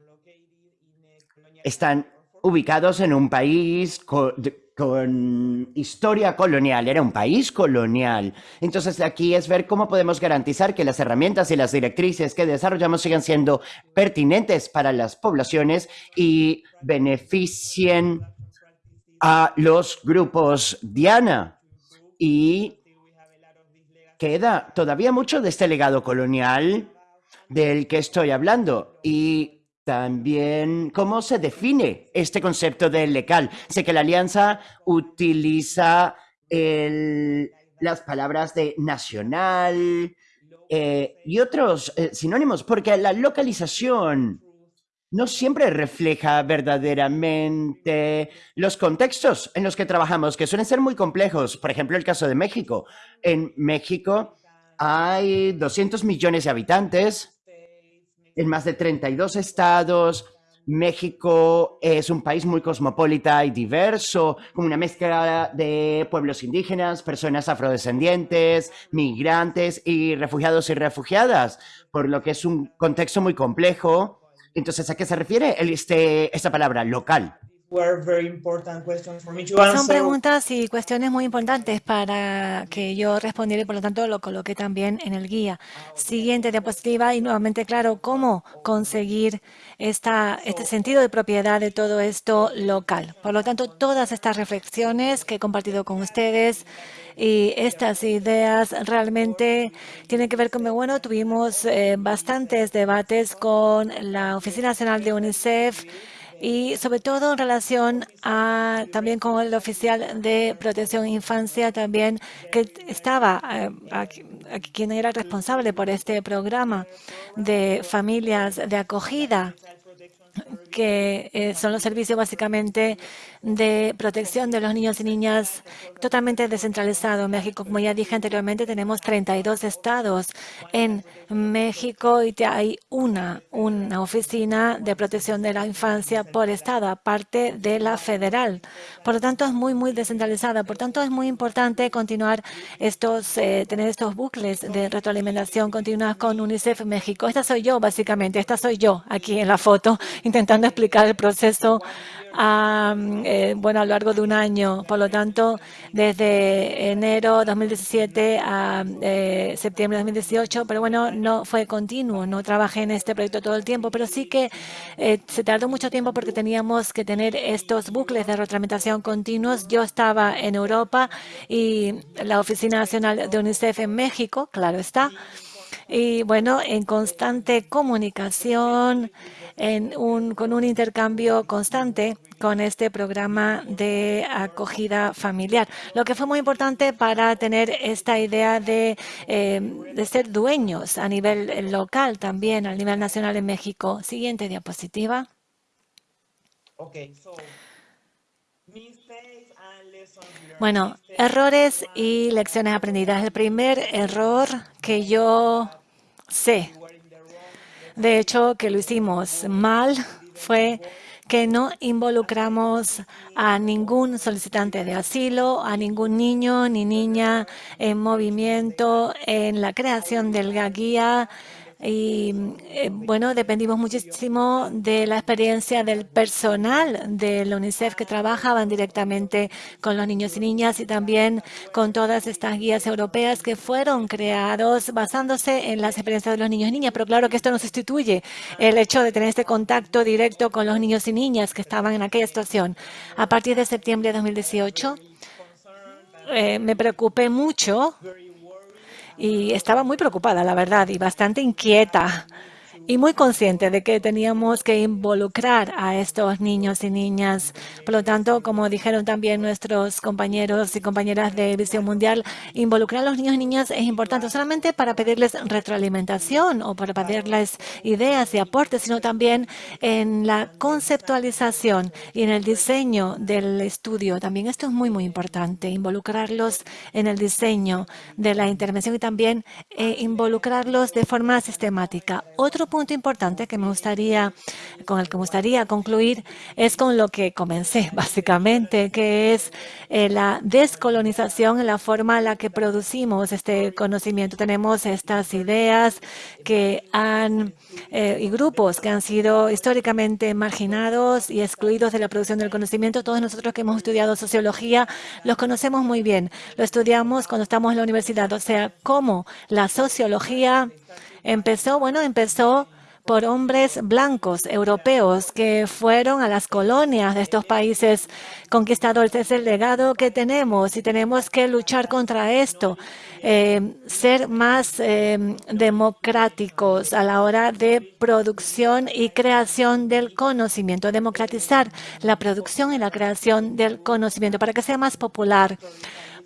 están ubicados en un país con historia colonial, era un país colonial. Entonces aquí es ver cómo podemos garantizar que las herramientas y las directrices que desarrollamos sigan siendo pertinentes para las poblaciones y beneficien a los grupos Diana. Y queda todavía mucho de este legado colonial del que estoy hablando. Y también, ¿cómo se define este concepto de legal? Sé que la alianza utiliza las palabras de nacional eh, y otros eh, sinónimos, porque la localización no siempre refleja verdaderamente los contextos en los que trabajamos, que suelen ser muy complejos. Por ejemplo, el caso de México. En México hay 200 millones de habitantes, en más de 32 estados. México es un país muy cosmopolita y diverso, con una mezcla de pueblos indígenas, personas afrodescendientes, migrantes y refugiados y refugiadas, por lo que es un contexto muy complejo. Entonces, ¿a qué se refiere este, esta palabra, local? Son preguntas y cuestiones muy importantes para que yo respondiera y por lo tanto lo coloqué también en el guía. Siguiente diapositiva y nuevamente claro cómo conseguir esta, este sentido de propiedad de todo esto local. Por lo tanto, todas estas reflexiones que he compartido con ustedes y estas ideas realmente tienen que ver con, bueno, tuvimos eh, bastantes debates con la Oficina Nacional de UNICEF, y sobre todo en relación a también con el oficial de protección infancia también que estaba eh, aquí, quien era responsable por este programa de familias de acogida que eh, son los servicios básicamente de protección de los niños y niñas totalmente descentralizado. En México, como ya dije anteriormente, tenemos 32 estados. En México y hay una, una oficina de protección de la infancia por estado, aparte de la federal. Por lo tanto, es muy, muy descentralizada. Por tanto, es muy importante continuar estos, eh, tener estos bucles de retroalimentación continua con UNICEF México. Esta soy yo, básicamente. Esta soy yo aquí en la foto, intentando explicar el proceso a, eh, bueno, a lo largo de un año. Por lo tanto, desde enero 2017 a eh, septiembre de 2018, pero bueno, no fue continuo, no trabajé en este proyecto todo el tiempo, pero sí que eh, se tardó mucho tiempo porque teníamos que tener estos bucles de retroalimentación continuos. Yo estaba en Europa y la Oficina Nacional de UNICEF en México, claro está, y bueno, en constante comunicación, en un, con un intercambio constante con este programa de acogida familiar, lo que fue muy importante para tener esta idea de, eh, ser dueños a nivel local también, a nivel nacional en México. Siguiente diapositiva. Bueno, errores y lecciones aprendidas. El primer error que yo sé de hecho, que lo hicimos mal fue que no involucramos a ningún solicitante de asilo, a ningún niño ni niña en movimiento en la creación del guía y eh, bueno, dependimos muchísimo de la experiencia del personal de la UNICEF que trabajaban directamente con los niños y niñas y también con todas estas guías europeas que fueron creados basándose en las experiencias de los niños y niñas. Pero claro que esto no sustituye el hecho de tener este contacto directo con los niños y niñas que estaban en aquella situación. A partir de septiembre de 2018, eh, me preocupé mucho y estaba muy preocupada, la verdad, y bastante inquieta y muy consciente de que teníamos que involucrar a estos niños y niñas. Por lo tanto, como dijeron también nuestros compañeros y compañeras de Visión Mundial, involucrar a los niños y niñas es importante, solamente para pedirles retroalimentación o para pedirles ideas y aportes, sino también en la conceptualización y en el diseño del estudio. También esto es muy, muy importante, involucrarlos en el diseño de la intervención y también eh, involucrarlos de forma sistemática. Otro importante que me gustaría, con el que me gustaría concluir es con lo que comencé, básicamente, que es eh, la descolonización en la forma en la que producimos este conocimiento. Tenemos estas ideas que han, eh, y grupos que han sido históricamente marginados y excluidos de la producción del conocimiento. Todos nosotros que hemos estudiado sociología los conocemos muy bien. Lo estudiamos cuando estamos en la universidad, o sea, cómo la sociología empezó, bueno, empezó por hombres blancos europeos que fueron a las colonias de estos países conquistadores. Es el legado que tenemos y tenemos que luchar contra esto, eh, ser más eh, democráticos a la hora de producción y creación del conocimiento, democratizar la producción y la creación del conocimiento para que sea más popular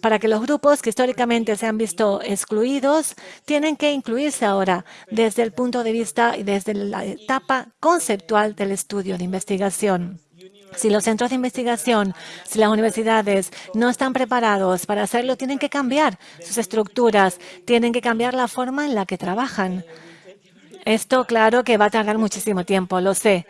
para que los grupos que históricamente se han visto excluidos tienen que incluirse ahora desde el punto de vista y desde la etapa conceptual del estudio de investigación. Si los centros de investigación, si las universidades no están preparados para hacerlo, tienen que cambiar sus estructuras, tienen que cambiar la forma en la que trabajan. Esto, claro, que va a tardar muchísimo tiempo, lo sé.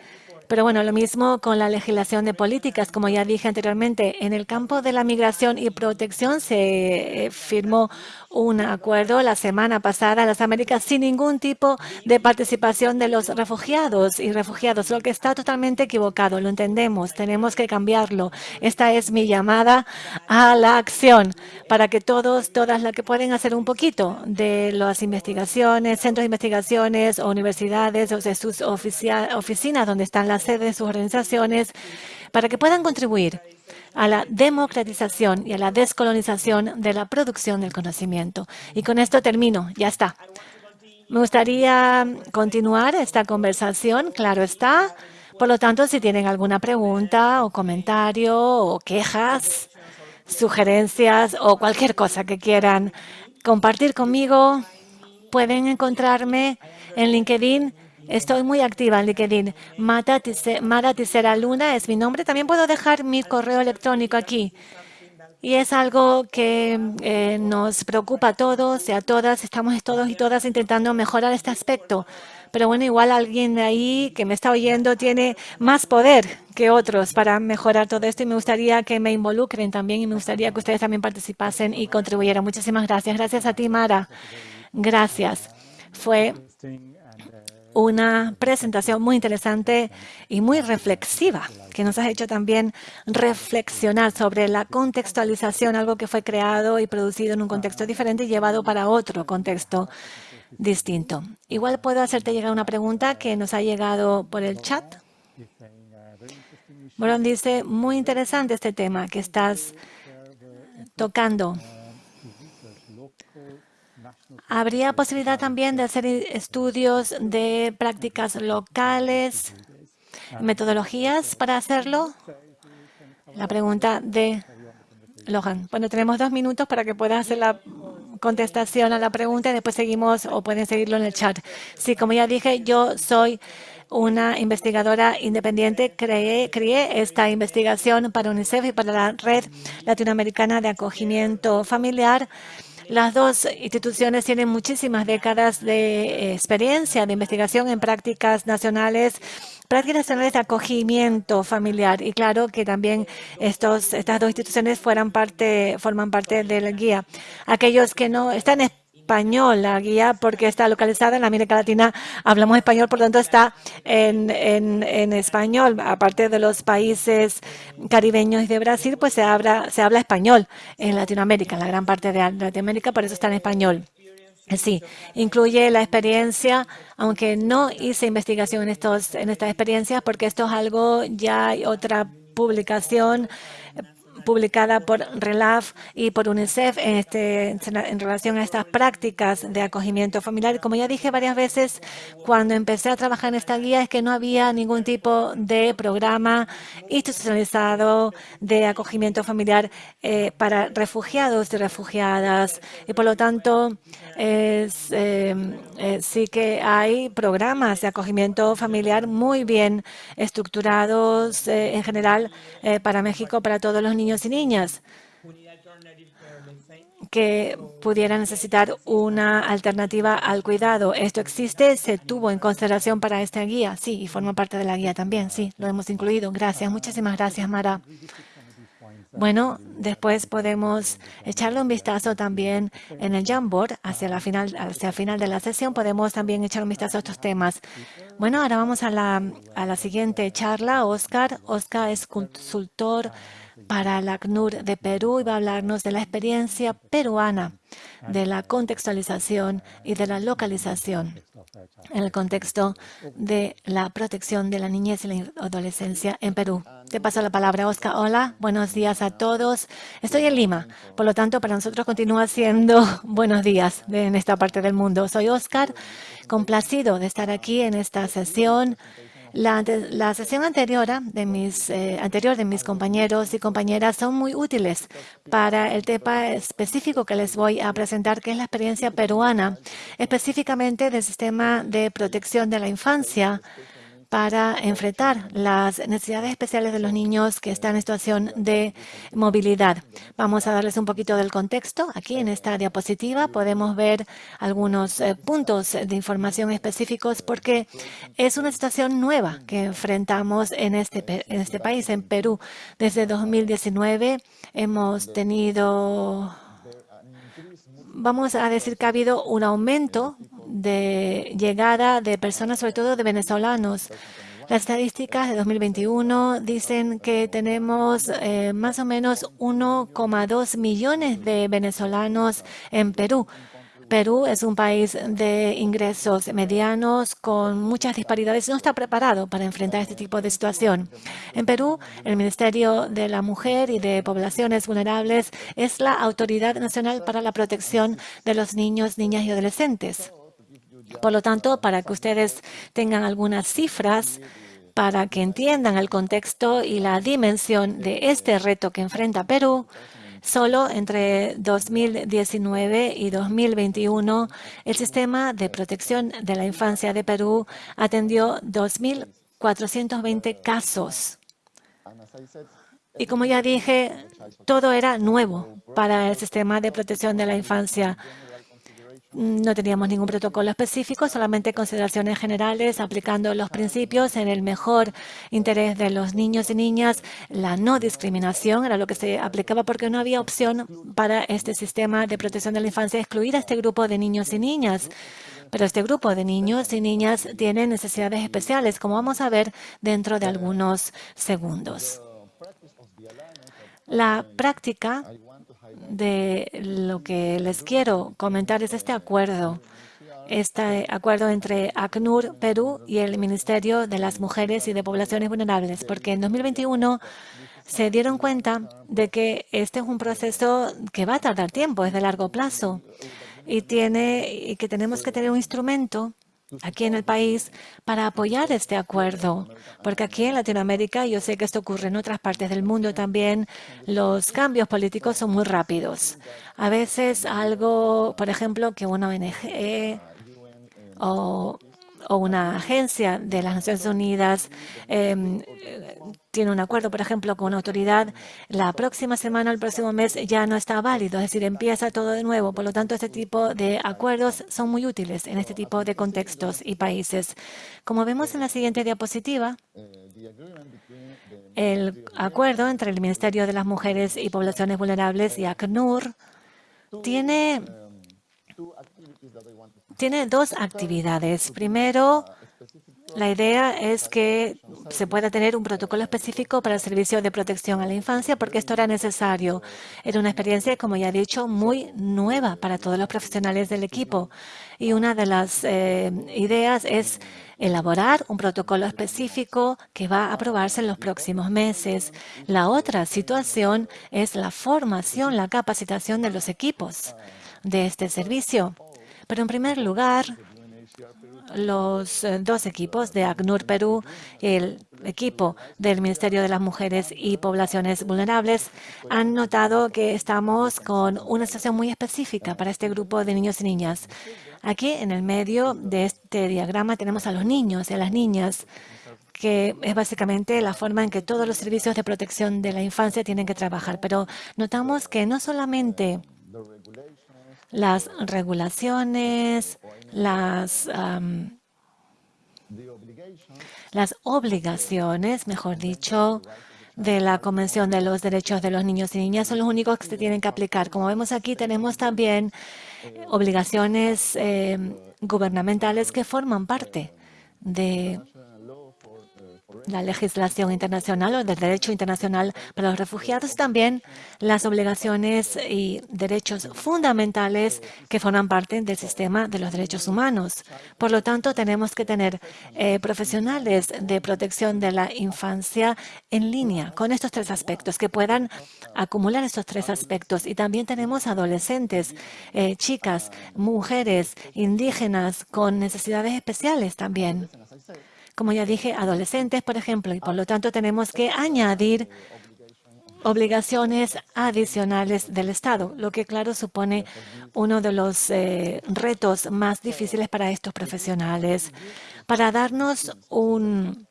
Pero bueno, lo mismo con la legislación de políticas. Como ya dije anteriormente, en el campo de la migración y protección se eh, firmó un acuerdo la semana pasada en las Américas sin ningún tipo de participación de los refugiados y refugiados, lo que está totalmente equivocado. Lo entendemos, tenemos que cambiarlo. Esta es mi llamada a la acción para que todos, todas las que pueden hacer un poquito de las investigaciones, centros de investigaciones universidades o de sus oficinas donde están las sedes de sus organizaciones, para que puedan contribuir a la democratización y a la descolonización de la producción del conocimiento. Y con esto termino, ya está. Me gustaría continuar esta conversación, claro está. Por lo tanto, si tienen alguna pregunta o comentario o quejas, sugerencias o cualquier cosa que quieran compartir conmigo, pueden encontrarme en LinkedIn Estoy muy activa en LinkedIn. Mara Tisera Luna es mi nombre. También puedo dejar mi correo electrónico aquí. Y es algo que eh, nos preocupa a todos y a todas. Estamos todos y todas intentando mejorar este aspecto. Pero bueno, igual alguien de ahí que me está oyendo tiene más poder que otros para mejorar todo esto y me gustaría que me involucren también y me gustaría que ustedes también participasen y contribuyeran. Muchísimas gracias. Gracias a ti, Mara. Gracias. Fue una presentación muy interesante y muy reflexiva, que nos ha hecho también reflexionar sobre la contextualización, algo que fue creado y producido en un contexto diferente y llevado para otro contexto distinto. Igual puedo hacerte llegar una pregunta que nos ha llegado por el chat. Bueno, dice, muy interesante este tema que estás tocando. ¿Habría posibilidad también de hacer estudios de prácticas locales, metodologías para hacerlo? La pregunta de Lohan. Bueno, tenemos dos minutos para que pueda hacer la contestación a la pregunta y después seguimos o pueden seguirlo en el chat. Sí, como ya dije, yo soy una investigadora independiente. Creé, creé esta investigación para UNICEF y para la Red Latinoamericana de Acogimiento Familiar las dos instituciones tienen muchísimas décadas de eh, experiencia de investigación en prácticas nacionales prácticas nacionales de acogimiento familiar. Y claro que también estos, estas dos instituciones fueran parte, forman parte de la guía. Aquellos que no están español la guía porque está localizada en América Latina. Hablamos español, por tanto está en, en, español. Aparte de los países caribeños y de Brasil, pues se habla, se habla español en Latinoamérica, en la gran parte de Latinoamérica, por eso está en español. Sí, incluye la experiencia, aunque no hice investigación en, estos, en estas experiencias, porque esto es algo, ya hay otra publicación publicada por RELAF y por UNICEF en, este, en relación a estas prácticas de acogimiento familiar. Como ya dije varias veces, cuando empecé a trabajar en esta guía es que no había ningún tipo de programa institucionalizado de acogimiento familiar eh, para refugiados y refugiadas. Y por lo tanto, es, eh, eh, sí que hay programas de acogimiento familiar muy bien estructurados en general para México, para todos los niños y niñas. que pudiera necesitar una alternativa al cuidado. Esto existe, se tuvo en consideración para esta guía, sí, y forma parte de la guía también, sí, lo hemos incluido. Gracias, muchísimas gracias, Mara. Bueno, después podemos echarle un vistazo también en el Jamboard hacia, la final, hacia el final de la sesión. Podemos también echar un vistazo a estos temas. Bueno, ahora vamos a la, a la siguiente charla. Oscar. Oscar es consultor para la ACNUR de Perú y va a hablarnos de la experiencia peruana de la contextualización y de la localización en el contexto de la protección de la niñez y la adolescencia en Perú. Te paso la palabra, Oscar. Hola, buenos días a todos. Estoy en Lima, por lo tanto, para nosotros continúa siendo buenos días en esta parte del mundo. Soy Oscar, complacido de estar aquí en esta sesión la, sesión anterior de, mis, eh, anterior de mis compañeros y compañeras son muy útiles para el tema específico que les voy a presentar, que es la experiencia peruana, específicamente del sistema de protección de la infancia para enfrentar las necesidades especiales de los niños que están en situación de movilidad. Vamos a darles un poquito del contexto. Aquí en esta diapositiva podemos ver algunos eh, puntos de información específicos porque es una situación nueva que enfrentamos en este, en este país, en Perú. Desde 2019 hemos tenido vamos a decir que ha habido un aumento de llegada de personas, sobre todo de venezolanos. Las estadísticas de 2021 dicen que tenemos eh, más o menos 1,2 millones de venezolanos en Perú. Perú es un país de ingresos medianos con muchas disparidades. No está preparado para enfrentar este tipo de situación. En Perú, el Ministerio de la Mujer y de Poblaciones Vulnerables es la Autoridad Nacional para la Protección de los Niños, Niñas y Adolescentes. Por lo tanto, para que ustedes tengan algunas cifras, para que entiendan el contexto y la dimensión de este reto que enfrenta Perú, Solo entre 2019 y 2021, el sistema de protección de la infancia de Perú atendió 2.420 casos. Y como ya dije, todo era nuevo para el sistema de protección de la infancia. No teníamos ningún protocolo específico, solamente consideraciones generales, aplicando los principios en el mejor interés de los niños y niñas. La no discriminación era lo que se aplicaba porque no había opción para este sistema de protección de la infancia excluir a este grupo de niños y niñas. Pero este grupo de niños y niñas tiene necesidades especiales, como vamos a ver dentro de algunos segundos. La práctica de lo que les quiero comentar es este acuerdo, este acuerdo entre ACNUR Perú y el Ministerio de las Mujeres y de Poblaciones Vulnerables, porque en 2021 se dieron cuenta de que este es un proceso que va a tardar tiempo, es de largo plazo, y, tiene, y que tenemos que tener un instrumento aquí en el país para apoyar este acuerdo, porque aquí en Latinoamérica, yo sé que esto ocurre en otras partes del mundo también, los cambios políticos son muy rápidos. A veces algo, por ejemplo, que una ONG o o una agencia de las Naciones Unidas em, tiene un acuerdo, por ejemplo, con una autoridad, la próxima semana, el próximo mes ya no está válido, es decir, empieza todo de nuevo. Por lo tanto, este tipo de acuerdos son muy útiles en este tipo de contextos y países. Como vemos en la siguiente diapositiva, el acuerdo entre el Ministerio de las Mujeres y Poblaciones Vulnerables y ACNUR tiene tiene dos actividades. Primero, la idea es que se pueda tener un protocolo específico para el servicio de protección a la infancia porque esto era necesario. Era una experiencia, como ya he dicho, muy nueva para todos los profesionales del equipo. Y una de las eh, ideas es elaborar un protocolo específico que va a aprobarse en los próximos meses. La otra situación es la formación, la capacitación de los equipos de este servicio. Pero en primer lugar, los eh, dos equipos de ACNUR Perú el equipo del Ministerio de las Mujeres y Poblaciones Vulnerables han notado que estamos con una situación muy específica para este grupo de niños y niñas. Aquí en el medio de este diagrama tenemos a los niños y a las niñas que es básicamente la forma en que todos los servicios de protección de la infancia tienen que trabajar. Pero notamos que no solamente las regulaciones, las, las obligaciones, mejor dicho, de la Convención de los Derechos de los Niños y Niñas son los únicos que se tienen que aplicar. Como vemos aquí, tenemos también obligaciones eh, gubernamentales que forman parte de la legislación internacional o del derecho internacional para los refugiados, también las obligaciones y derechos fundamentales que forman parte del sistema de los derechos humanos. Por lo tanto, tenemos que tener eh, profesionales de protección de la infancia en línea con estos tres aspectos, que puedan acumular estos tres aspectos. Y también tenemos adolescentes, eh, chicas, mujeres, indígenas con necesidades especiales también como ya dije, adolescentes, por ejemplo, y por lo tanto tenemos que añadir obligaciones adicionales del Estado, lo que claro supone uno de los eh, retos más difíciles para estos profesionales. Para darnos un,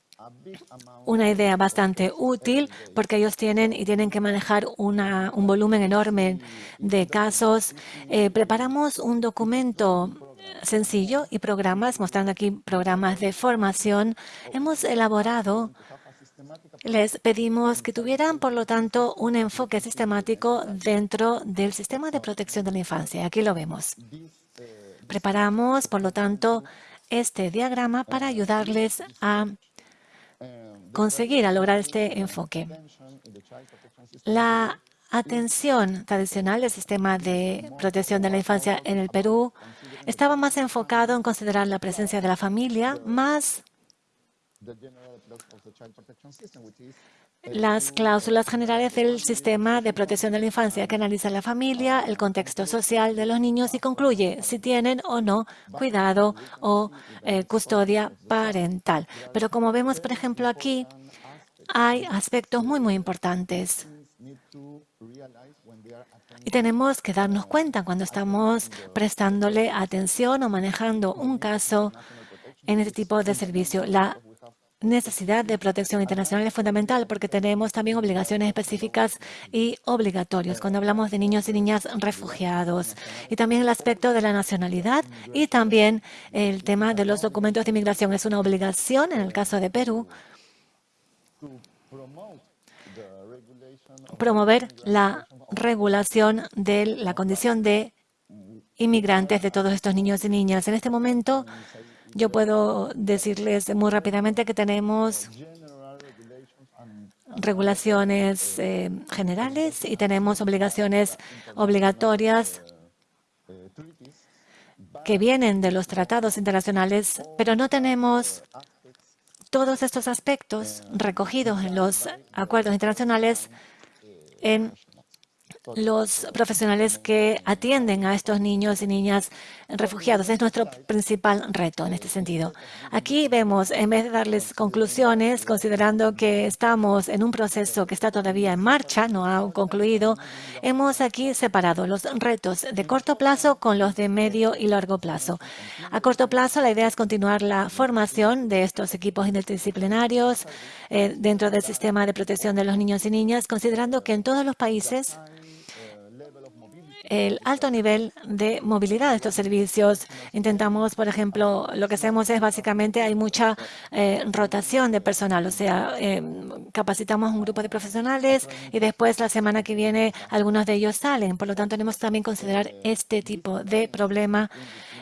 una idea bastante útil porque ellos tienen y tienen que manejar una, un volumen enorme de casos. Eh, preparamos un documento sencillo y programas, mostrando aquí programas de formación. Hemos elaborado, les pedimos que tuvieran, por lo tanto, un enfoque sistemático dentro del sistema de protección de la infancia. Aquí lo vemos. Preparamos, por lo tanto, este diagrama para ayudarles a conseguir, a lograr este enfoque. La atención tradicional del sistema de protección de la infancia en el Perú estaba más enfocado en considerar la presencia de la familia, más las cláusulas generales del sistema de protección de la infancia que analiza la familia, el contexto social de los niños y concluye si tienen o no cuidado o eh, custodia parental. Pero como vemos, por ejemplo, aquí hay aspectos muy, muy importantes. Y tenemos que darnos cuenta cuando estamos prestándole atención o manejando un caso en este tipo de servicio. La necesidad de protección internacional es fundamental porque tenemos también obligaciones específicas y obligatorias cuando hablamos de niños y niñas refugiados. Y también el aspecto de la nacionalidad y también el tema de los documentos de inmigración. Es una obligación en el caso de Perú promover la regulación de la condición de inmigrantes de todos estos niños y niñas. En este momento, yo puedo decirles muy rápidamente que tenemos regulaciones eh, generales y tenemos obligaciones obligatorias que vienen de los tratados internacionales, pero no tenemos todos estos aspectos recogidos en los acuerdos internacionales en los profesionales que atienden a estos niños y niñas refugiados. Es nuestro principal reto en este sentido. Aquí vemos, en vez de darles conclusiones, considerando que estamos en un proceso que está todavía en marcha, no ha concluido, hemos aquí separado los retos de corto plazo con los de medio y largo plazo. A corto plazo, la idea es continuar la formación de estos equipos interdisciplinarios eh, dentro del sistema de protección de los niños y niñas, considerando que en todos los países el alto nivel de movilidad de estos servicios. Intentamos, por ejemplo, lo que hacemos es básicamente hay mucha eh, rotación de personal, o sea, eh, capacitamos un grupo de profesionales y después la semana que viene algunos de ellos salen. Por lo tanto, tenemos también considerar este tipo de problema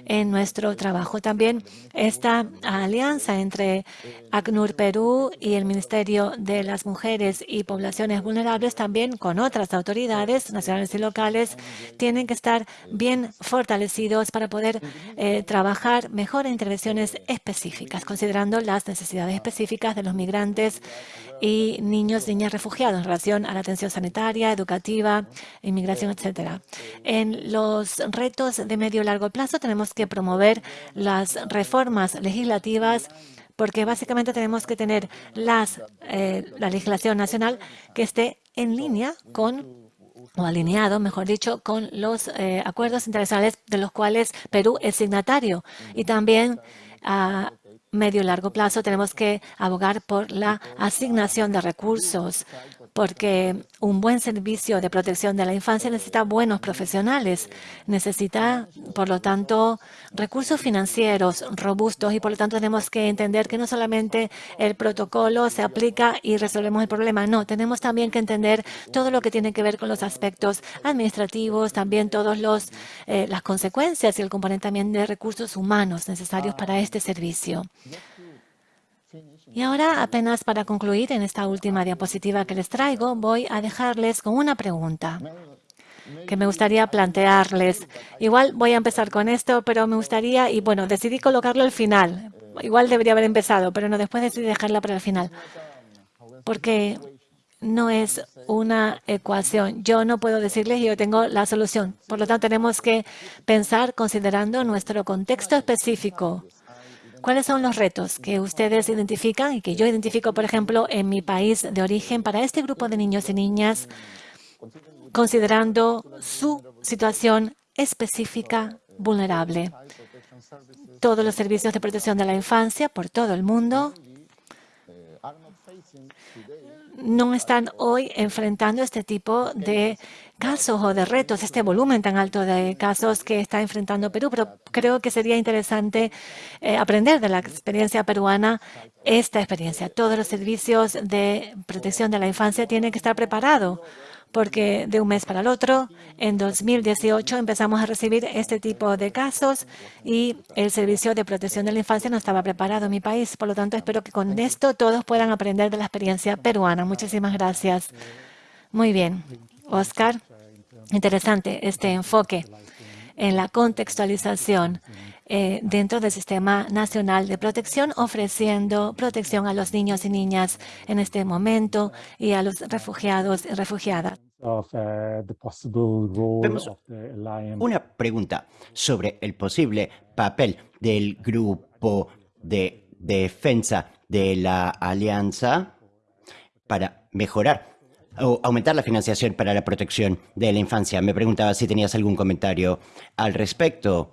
en nuestro trabajo. También esta alianza entre ACNUR Perú y el Ministerio de las Mujeres y Poblaciones Vulnerables, también con otras autoridades nacionales y locales, tienen que estar bien fortalecidos para poder eh, trabajar mejor en intervenciones específicas, considerando las necesidades específicas de los migrantes y niños niñas refugiados en relación a la atención sanitaria, educativa, inmigración, etcétera. En los retos de medio y largo plazo tenemos que promover las reformas legislativas porque básicamente tenemos que tener las, eh, la legislación nacional que esté en línea con o alineado, mejor dicho, con los eh, acuerdos internacionales de los cuales Perú es signatario y también a medio y largo plazo tenemos que abogar por la asignación de recursos, porque un buen servicio de protección de la infancia necesita buenos profesionales, necesita, por lo tanto, recursos financieros robustos y, por lo tanto, tenemos que entender que no solamente el protocolo se aplica y resolvemos el problema, no, tenemos también que entender todo lo que tiene que ver con los aspectos administrativos, también todas eh, las consecuencias y el componente también de recursos humanos necesarios para este servicio. Y ahora, apenas para concluir en esta última diapositiva que les traigo, voy a dejarles con una pregunta que me gustaría plantearles. Igual voy a empezar con esto, pero me gustaría, y bueno, decidí colocarlo al final. Igual debería haber empezado, pero no, después decidí dejarla para el final. Porque no es una ecuación. Yo no puedo decirles yo tengo la solución. Por lo tanto, tenemos que pensar considerando nuestro contexto específico. ¿Cuáles son los retos que ustedes identifican y que yo identifico, por ejemplo, en mi país de origen para este grupo de niños y niñas, considerando su situación específica vulnerable? Todos los servicios de protección de la infancia por todo el mundo no están hoy enfrentando este tipo de casos o de retos, este volumen tan alto de casos que está enfrentando Perú, pero creo que sería interesante eh, aprender de la experiencia peruana esta experiencia. Todos los servicios de protección de la infancia tienen que estar preparados porque de un mes para el otro, en 2018 empezamos a recibir este tipo de casos y el Servicio de Protección de la Infancia no estaba preparado en mi país. Por lo tanto, espero que con esto todos puedan aprender de la experiencia peruana. Muchísimas gracias. Muy bien. Oscar, interesante este enfoque en la contextualización eh, dentro del Sistema Nacional de Protección, ofreciendo protección a los niños y niñas en este momento y a los refugiados y refugiadas. Uh, una pregunta sobre el posible papel del grupo de defensa de la alianza para mejorar o aumentar la financiación para la protección de la infancia. Me preguntaba si tenías algún comentario al respecto.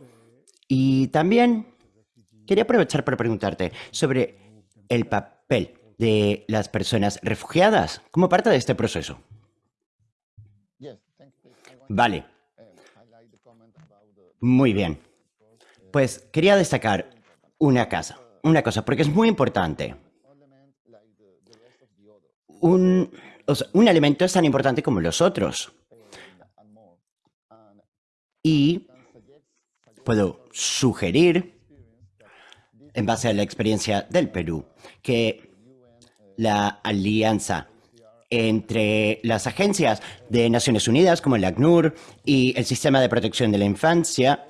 Y también quería aprovechar para preguntarte sobre el papel de las personas refugiadas como parte de este proceso. Vale. Muy bien. Pues quería destacar una cosa, una cosa, porque es muy importante. Un, un elemento es tan importante como los otros. Y puedo sugerir, en base a la experiencia del Perú, que la alianza entre las agencias de Naciones Unidas, como el ACNUR y el Sistema de Protección de la Infancia,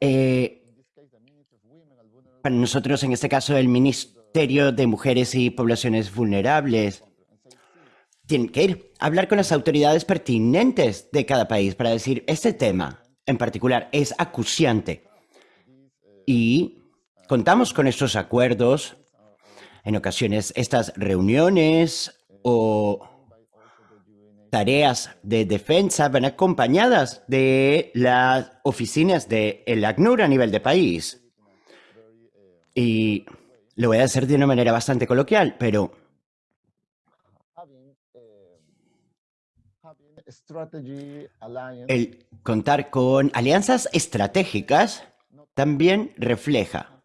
eh, para nosotros, en este caso, el Ministerio de Mujeres y Poblaciones Vulnerables, tienen que ir a hablar con las autoridades pertinentes de cada país para decir, este tema en particular es acuciante. Y contamos con estos acuerdos. En ocasiones estas reuniones o tareas de defensa van acompañadas de las oficinas de el ACNUR a nivel de país. Y lo voy a hacer de una manera bastante coloquial, pero El contar con alianzas estratégicas también refleja,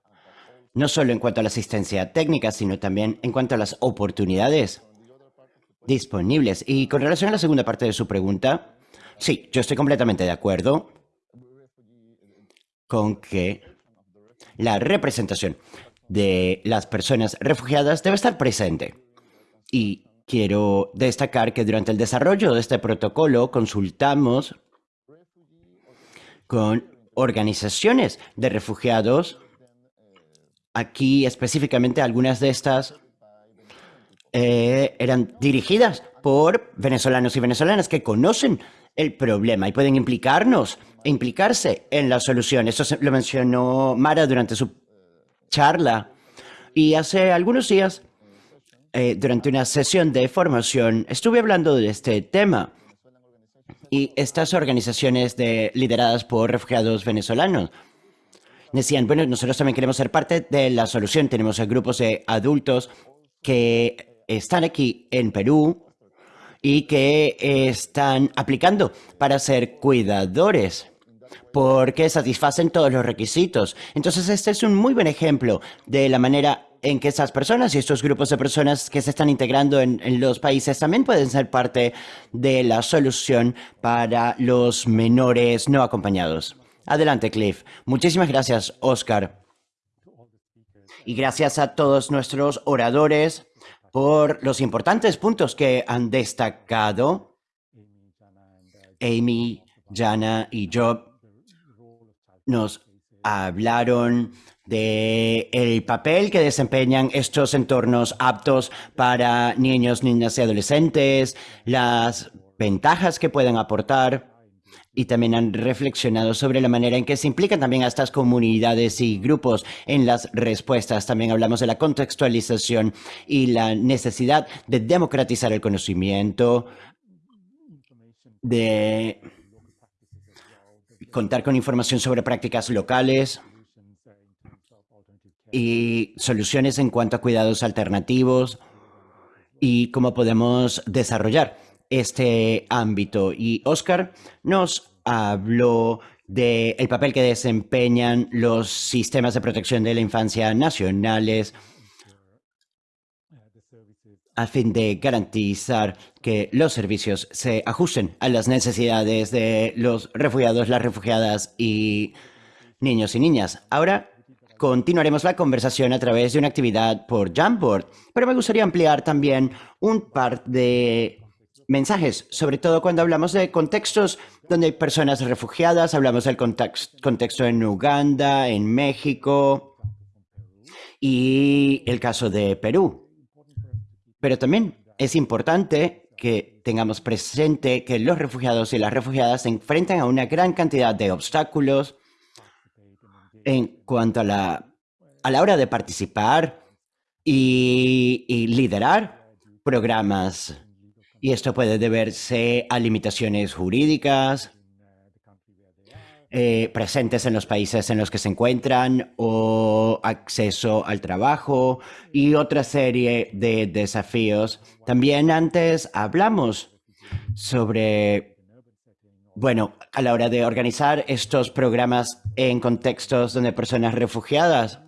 no solo en cuanto a la asistencia técnica, sino también en cuanto a las oportunidades disponibles. Y con relación a la segunda parte de su pregunta, sí, yo estoy completamente de acuerdo con que la representación de las personas refugiadas debe estar presente. Y Quiero destacar que durante el desarrollo de este protocolo consultamos con organizaciones de refugiados. Aquí específicamente algunas de estas eh, eran dirigidas por venezolanos y venezolanas que conocen el problema y pueden implicarnos implicarse en la solución. Eso lo mencionó Mara durante su charla. Y hace algunos días eh, durante una sesión de formación estuve hablando de este tema y estas organizaciones de, lideradas por refugiados venezolanos decían, bueno, nosotros también queremos ser parte de la solución. Tenemos grupos de adultos que están aquí en Perú y que están aplicando para ser cuidadores porque satisfacen todos los requisitos. Entonces, este es un muy buen ejemplo de la manera en que estas personas y estos grupos de personas que se están integrando en, en, los países también pueden ser parte de la solución para los menores no acompañados. Adelante, Cliff. Muchísimas gracias, Oscar. Y gracias a todos nuestros oradores por los importantes puntos que han destacado. Amy, Jana y yo nos hablaron de el papel que desempeñan estos entornos aptos para niños, niñas y adolescentes, las ventajas que pueden aportar y también han reflexionado sobre la manera en que se implican también a estas comunidades y grupos en las respuestas. También hablamos de la contextualización y la necesidad de democratizar el conocimiento, de contar con información sobre prácticas locales y soluciones en cuanto a cuidados alternativos y cómo podemos desarrollar este ámbito. Y Oscar nos habló del el papel que desempeñan los sistemas de protección de la infancia nacionales a fin de garantizar que los servicios se ajusten a las necesidades de los refugiados, las refugiadas y niños y niñas. Ahora continuaremos la conversación a través de una actividad por Jamboard, pero me gustaría ampliar también un par de mensajes, sobre todo cuando hablamos de contextos donde hay personas refugiadas, hablamos del contexto en Uganda, en México y el caso de Perú. Pero también es importante que tengamos presente que los refugiados y las refugiadas se enfrentan a una gran cantidad de obstáculos en cuanto a la, a la hora de participar y, y liderar programas. Y esto puede deberse a limitaciones jurídicas, eh, presentes en los países en los que se encuentran o acceso al trabajo y otra serie de desafíos. También antes hablamos sobre, bueno, a la hora de organizar estos programas en contextos donde personas refugiadas,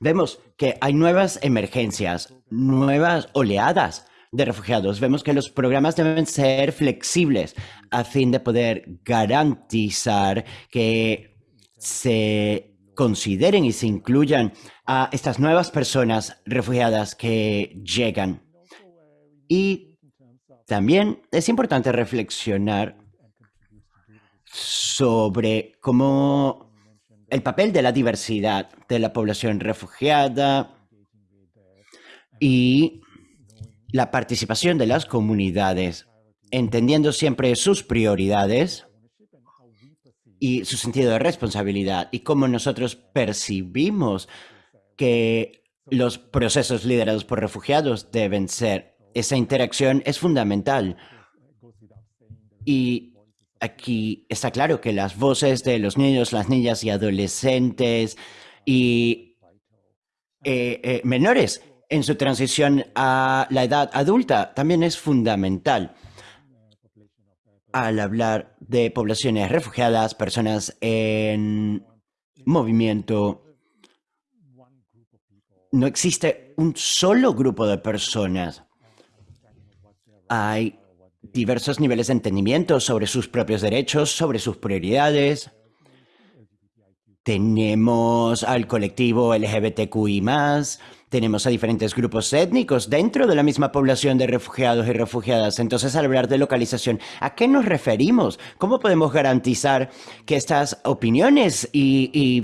vemos que hay nuevas emergencias, nuevas oleadas de refugiados. Vemos que los programas deben ser flexibles a fin de poder garantizar que se consideren y se incluyan a estas nuevas personas refugiadas que llegan. Y también es importante reflexionar sobre cómo el papel de la diversidad de la población refugiada y la participación de las comunidades, entendiendo siempre sus prioridades y su sentido de responsabilidad y cómo nosotros percibimos que los procesos liderados por refugiados deben ser. Esa interacción es fundamental. Y aquí está claro que las voces de los niños, las niñas y adolescentes y eh, eh, menores en su transición a la edad adulta también es fundamental. Al hablar de poblaciones refugiadas, personas en movimiento, no existe un solo grupo de personas. Hay diversos niveles de entendimiento sobre sus propios derechos, sobre sus prioridades. Tenemos al colectivo LGBTQI+, tenemos a diferentes grupos étnicos dentro de la misma población de refugiados y refugiadas. Entonces, al hablar de localización, ¿a qué nos referimos? ¿Cómo podemos garantizar que estas opiniones y,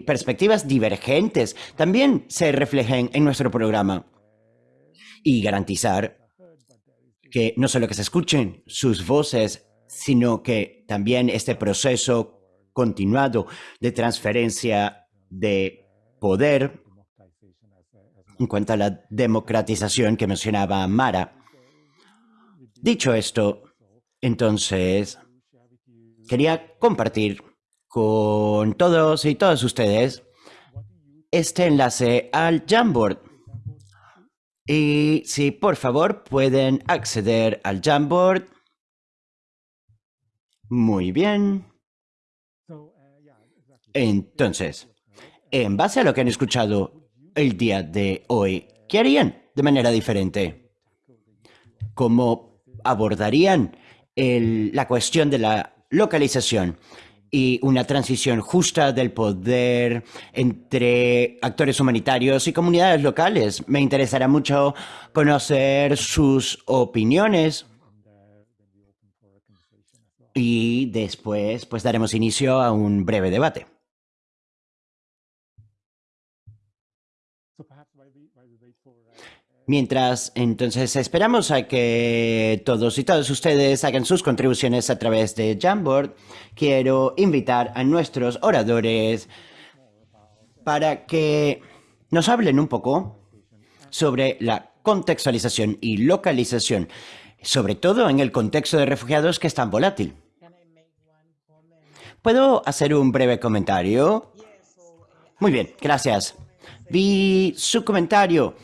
perspectivas divergentes también se reflejen en nuestro programa? Y garantizar que no solo que se escuchen sus voces, sino que también este proceso continuado de transferencia de poder en cuanto a la democratización que mencionaba Mara. Dicho esto, entonces, quería compartir con todos y todas ustedes este enlace al Jamboard. Y si por favor pueden acceder al Jamboard. Muy bien. Entonces, en base a lo que han escuchado el día de hoy, ¿qué harían de manera diferente? ¿Cómo abordarían la cuestión de la localización y una transición justa del poder entre actores humanitarios y comunidades locales? Me interesará mucho conocer sus opiniones. Y después, pues daremos inicio a un breve debate. Mientras entonces esperamos a que todos y todas ustedes hagan sus contribuciones a través de Jamboard, quiero invitar a nuestros oradores para que nos hablen un poco sobre la contextualización y localización, sobre todo en el contexto de refugiados que es tan volátil. ¿Puedo hacer un breve comentario? Muy bien, gracias. Vi su comentario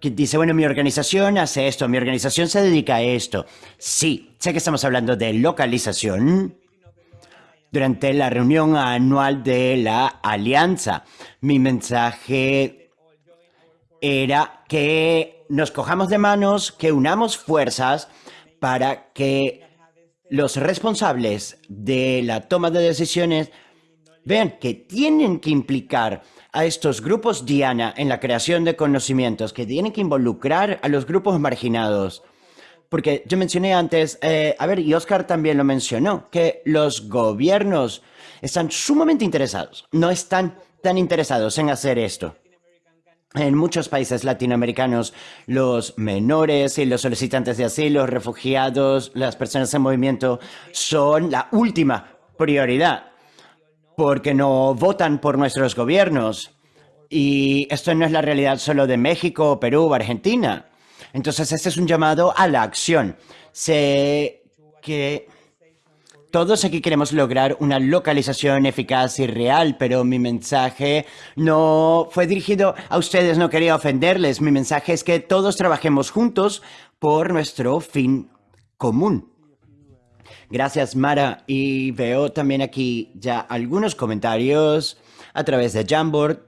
que dice, bueno, mi organización hace esto, mi organización se dedica a esto. Sí, sé que estamos hablando de localización. Durante la reunión anual de la alianza, mi mensaje era que nos cojamos de manos, que unamos fuerzas para que los responsables de la toma de decisiones vean que tienen que implicar a estos grupos Diana en la creación de conocimientos, que tienen que involucrar a los grupos marginados. Porque yo mencioné antes, eh, a ver, y Oscar también lo mencionó, que los gobiernos están sumamente interesados, no están tan interesados en hacer esto. En muchos países latinoamericanos, los menores y los solicitantes de asilo, refugiados, las personas en movimiento son la última prioridad porque no votan por nuestros gobiernos. Y esto no es la realidad solo de México, Perú o Argentina. Entonces, este es un llamado a la acción. Sé que todos aquí queremos lograr una localización eficaz y real, pero mi mensaje no fue dirigido a ustedes, no quería ofenderles. Mi mensaje es que todos trabajemos juntos por nuestro fin común. Gracias, Mara. Y veo también aquí ya algunos comentarios a través de Jamboard.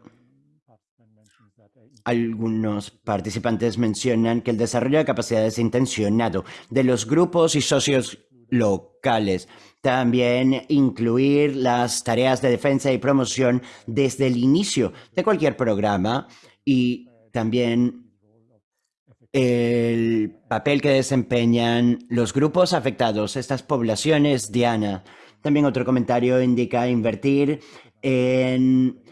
Algunos participantes mencionan que el desarrollo de capacidades intencionado de los grupos y socios locales. También incluir las tareas de defensa y promoción desde el inicio de cualquier programa y también el papel que desempeñan los grupos afectados, estas poblaciones, Diana. También otro comentario indica invertir en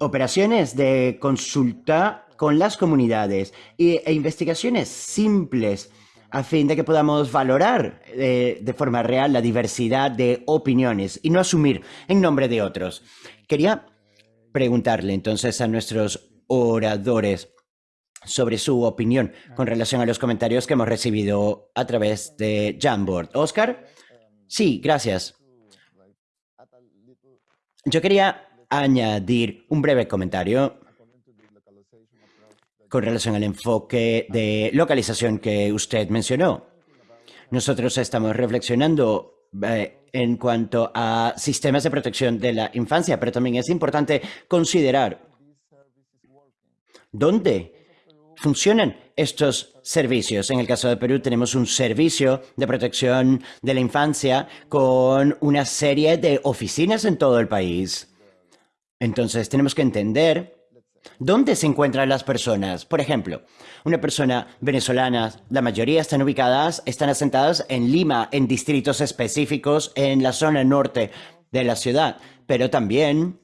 operaciones de consulta con las comunidades e investigaciones simples a fin de que podamos valorar eh, de forma real la diversidad de opiniones y no asumir en nombre de otros. Quería preguntarle entonces a nuestros oradores, sobre su opinión con relación a los comentarios que hemos recibido a través de Jamboard. Oscar, sí, gracias. Yo quería añadir un breve comentario con relación al enfoque de localización que usted mencionó. Nosotros estamos reflexionando eh, en cuanto a sistemas de protección de la infancia, pero también es importante considerar dónde funcionan estos servicios. En el caso de Perú tenemos un servicio de protección de la infancia con una serie de oficinas en todo el país. Entonces tenemos que entender dónde se encuentran las personas. Por ejemplo, una persona venezolana, la mayoría están ubicadas, están asentadas en Lima, en distritos específicos en la zona norte de la ciudad, pero también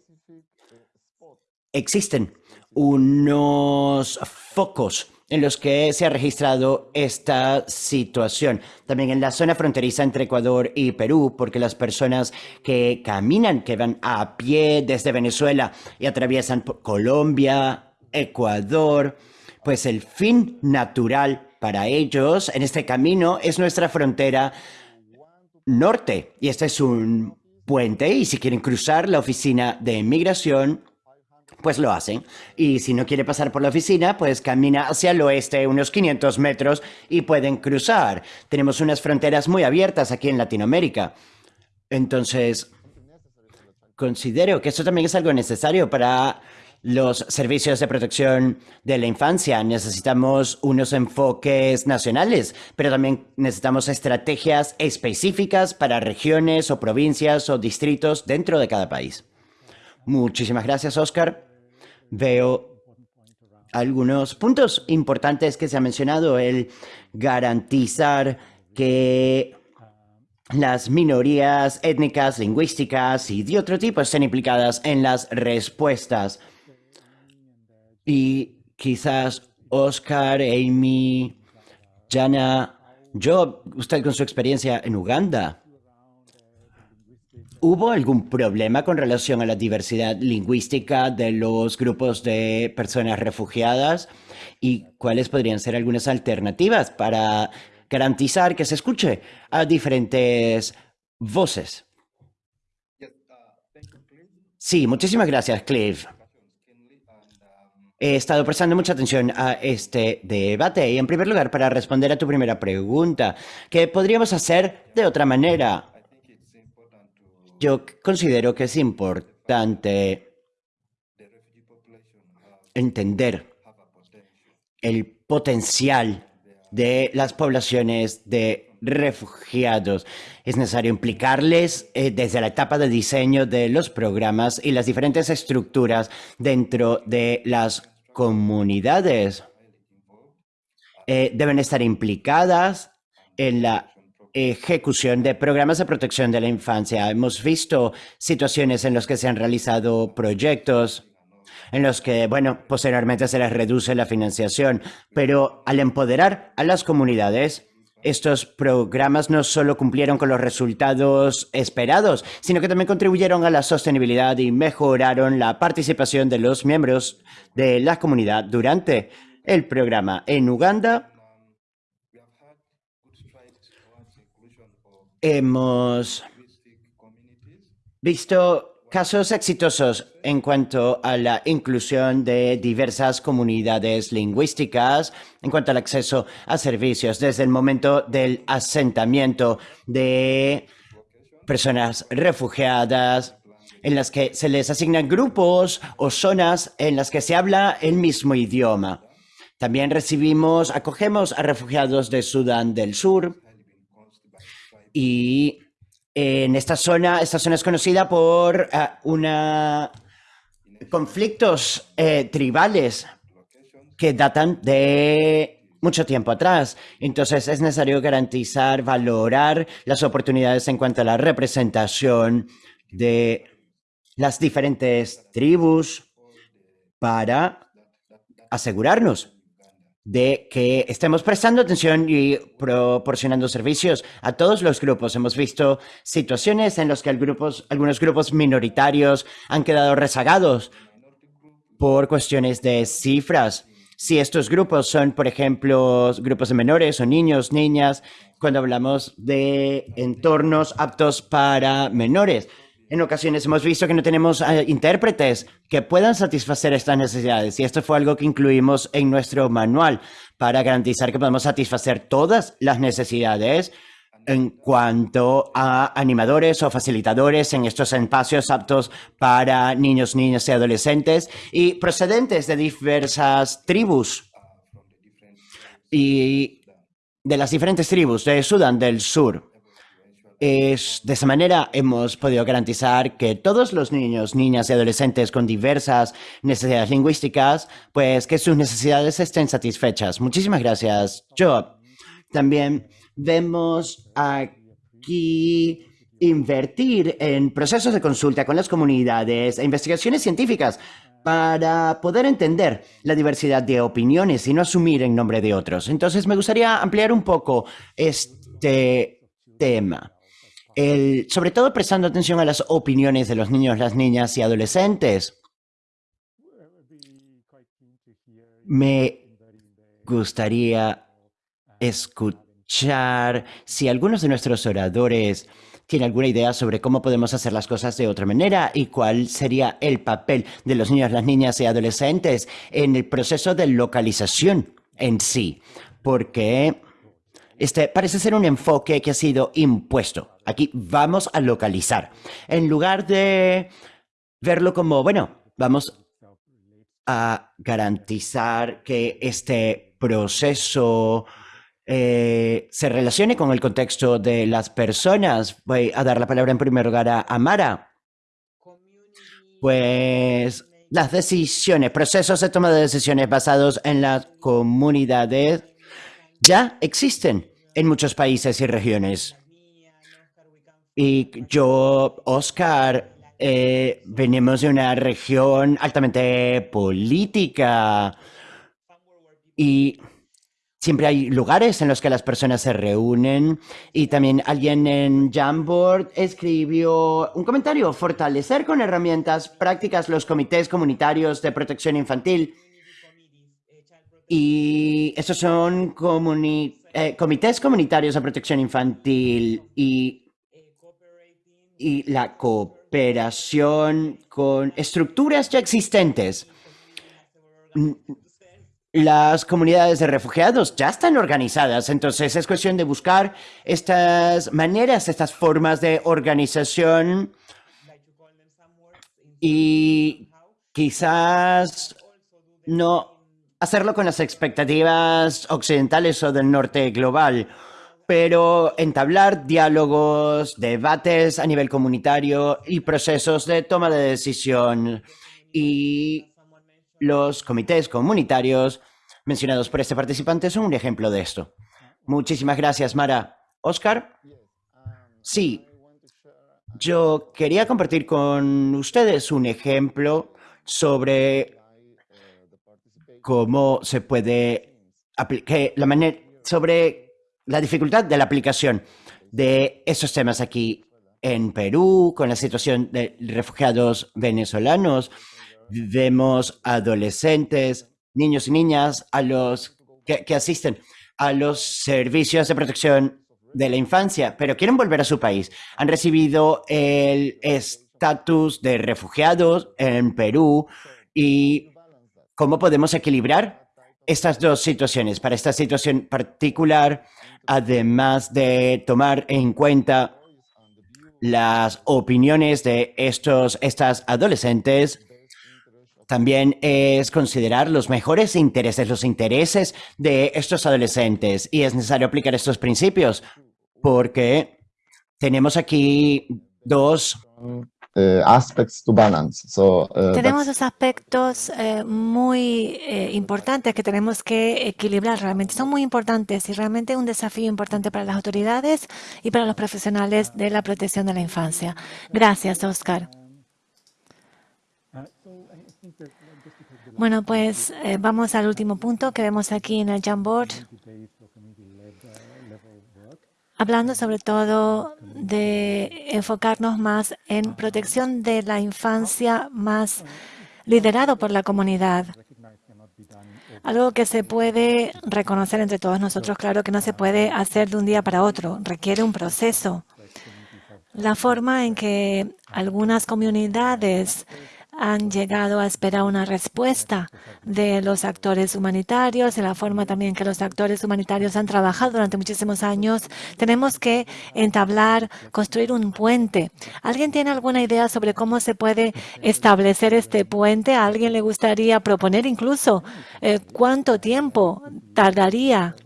existen unos focos en los que se ha registrado esta situación. También en la zona fronteriza entre Ecuador y Perú, porque las personas que caminan, que van a pie desde Venezuela y atraviesan Colombia, Ecuador, pues el fin natural para ellos en este camino es nuestra frontera norte. Y este es un puente y si quieren cruzar la oficina de inmigración, pues lo hacen. Y si no quiere pasar por la oficina, pues camina hacia el oeste unos 500 metros y pueden cruzar. Tenemos unas fronteras muy abiertas aquí en Latinoamérica. Entonces, considero que esto también es algo necesario para los servicios de protección de la infancia. Necesitamos unos enfoques nacionales, pero también necesitamos estrategias específicas para regiones o provincias o distritos dentro de cada país. Muchísimas gracias, Oscar. Veo algunos puntos importantes que se ha mencionado, el garantizar que las minorías étnicas, lingüísticas y de otro tipo estén implicadas en las respuestas. Y quizás Oscar, Amy, Jana, yo, usted con su experiencia en Uganda, ¿hubo algún problema con relación a la diversidad lingüística de los grupos de personas refugiadas? ¿Y cuáles podrían ser algunas alternativas para garantizar que se escuche a diferentes voces? Sí, muchísimas gracias, Cliff. He estado prestando mucha atención a este debate y en primer lugar para responder a tu primera pregunta, ¿qué podríamos hacer de otra manera? Yo considero que es importante entender el potencial de las poblaciones de refugiados. Es necesario implicarles eh, desde la etapa de diseño de los programas y las diferentes estructuras dentro de las comunidades. Eh, deben estar implicadas en la ejecución de programas de protección de la infancia. Hemos visto situaciones en las que se han realizado proyectos en los que, bueno, posteriormente se les reduce la financiación, pero al empoderar a las comunidades, estos programas no solo cumplieron con los resultados esperados, sino que también contribuyeron a la sostenibilidad y mejoraron la participación de los miembros de la comunidad durante el programa. En Uganda, hemos visto casos exitosos en cuanto a la inclusión de diversas comunidades lingüísticas, en cuanto al acceso a servicios desde el momento del asentamiento de personas refugiadas, en las que se les asignan grupos o zonas en las que se habla el mismo idioma. También recibimos, acogemos a refugiados de Sudán del Sur y en esta zona, esta zona es conocida por uh, una conflictos eh, tribales que datan de mucho tiempo atrás. Entonces es necesario garantizar, valorar las oportunidades en cuanto a la representación de las diferentes tribus para asegurarnos de que estemos prestando atención y proporcionando servicios a todos los grupos. Hemos visto situaciones en las que algunos grupos minoritarios han quedado rezagados por cuestiones de cifras. Si estos grupos son, por ejemplo, grupos de menores o niños, niñas, cuando hablamos de entornos aptos para menores, en ocasiones hemos visto que no tenemos eh, intérpretes que puedan satisfacer estas necesidades y esto fue algo que incluimos en nuestro manual para garantizar que podemos satisfacer todas las necesidades en cuanto a animadores o facilitadores en estos espacios aptos para niños, niñas y adolescentes y procedentes de diversas tribus y de las diferentes tribus de Sudán del Sur. Es, de esa manera hemos podido garantizar que todos los niños, niñas y adolescentes con diversas necesidades lingüísticas, pues que sus necesidades estén satisfechas. Muchísimas gracias, Job. También vemos aquí invertir en procesos de consulta con las comunidades e investigaciones científicas para poder entender la diversidad de opiniones y no asumir en nombre de otros. Entonces, me gustaría ampliar un poco este tema sobre todo prestando atención a las opiniones de los niños, las niñas y adolescentes. Me gustaría escuchar si algunos de nuestros oradores tiene alguna idea sobre cómo podemos hacer las cosas de otra manera y cuál sería el papel de los niños, las niñas y adolescentes en el proceso de localización en sí, porque este parece ser un enfoque que ha sido impuesto. Aquí vamos a localizar, en lugar de verlo como, bueno, vamos a garantizar que este proceso eh, se relacione con el contexto de las personas. Voy a dar la palabra en primer lugar a Amara. Pues las decisiones, procesos de toma de decisiones basados en las comunidades ya existen en muchos países y regiones. Y yo, Oscar, eh, venimos de una región altamente política y siempre hay lugares en los que las personas se reúnen y también alguien en Jamboard escribió un comentario, fortalecer con herramientas prácticas los comités comunitarios de protección infantil. Y esos son eh, comités comunitarios de protección infantil y, y la cooperación con estructuras ya existentes. Las comunidades de refugiados ya están organizadas, entonces es cuestión de buscar estas maneras, estas formas de organización. Y quizás no hacerlo con las expectativas occidentales o del norte global, pero entablar diálogos, debates a nivel comunitario y procesos de toma de decisión y los comités comunitarios mencionados por este participante son un ejemplo de esto. Muchísimas gracias, Mara. Oscar. Sí, yo quería compartir con ustedes un ejemplo sobre cómo se puede aplicar la manera sobre la dificultad de la aplicación de esos temas aquí en Perú con la situación de refugiados venezolanos vemos adolescentes, niños y niñas a los que, asisten a los servicios de protección de la infancia, pero quieren volver a su país. Han recibido el estatus de refugiados en Perú y cómo podemos equilibrar estas dos situaciones. Para esta situación particular, además de tomar en cuenta las opiniones de estos, estas adolescentes, también es considerar los mejores intereses, los intereses de estos adolescentes. Y es necesario aplicar estos principios porque tenemos aquí dos aspects to balance. So, uh, tenemos dos aspectos eh, muy eh, importantes que tenemos que equilibrar realmente. Son muy importantes y realmente un desafío importante para las autoridades y para los profesionales de la protección de la infancia. Gracias, Oscar. Bueno, pues eh, vamos al último punto que vemos aquí en el Jamboard. Hablando sobre todo de enfocarnos más en protección de la infancia más liderado por la comunidad. Algo que se puede reconocer entre todos nosotros, claro que no se puede hacer de un día para otro, requiere un proceso. La forma en que algunas comunidades han llegado a esperar una respuesta de los actores humanitarios, de la forma también que los actores humanitarios han trabajado durante muchísimos años. Tenemos que entablar, construir un puente. ¿Alguien tiene alguna idea sobre cómo se puede establecer este puente? ¿A alguien le gustaría proponer incluso eh, cuánto tiempo tardaría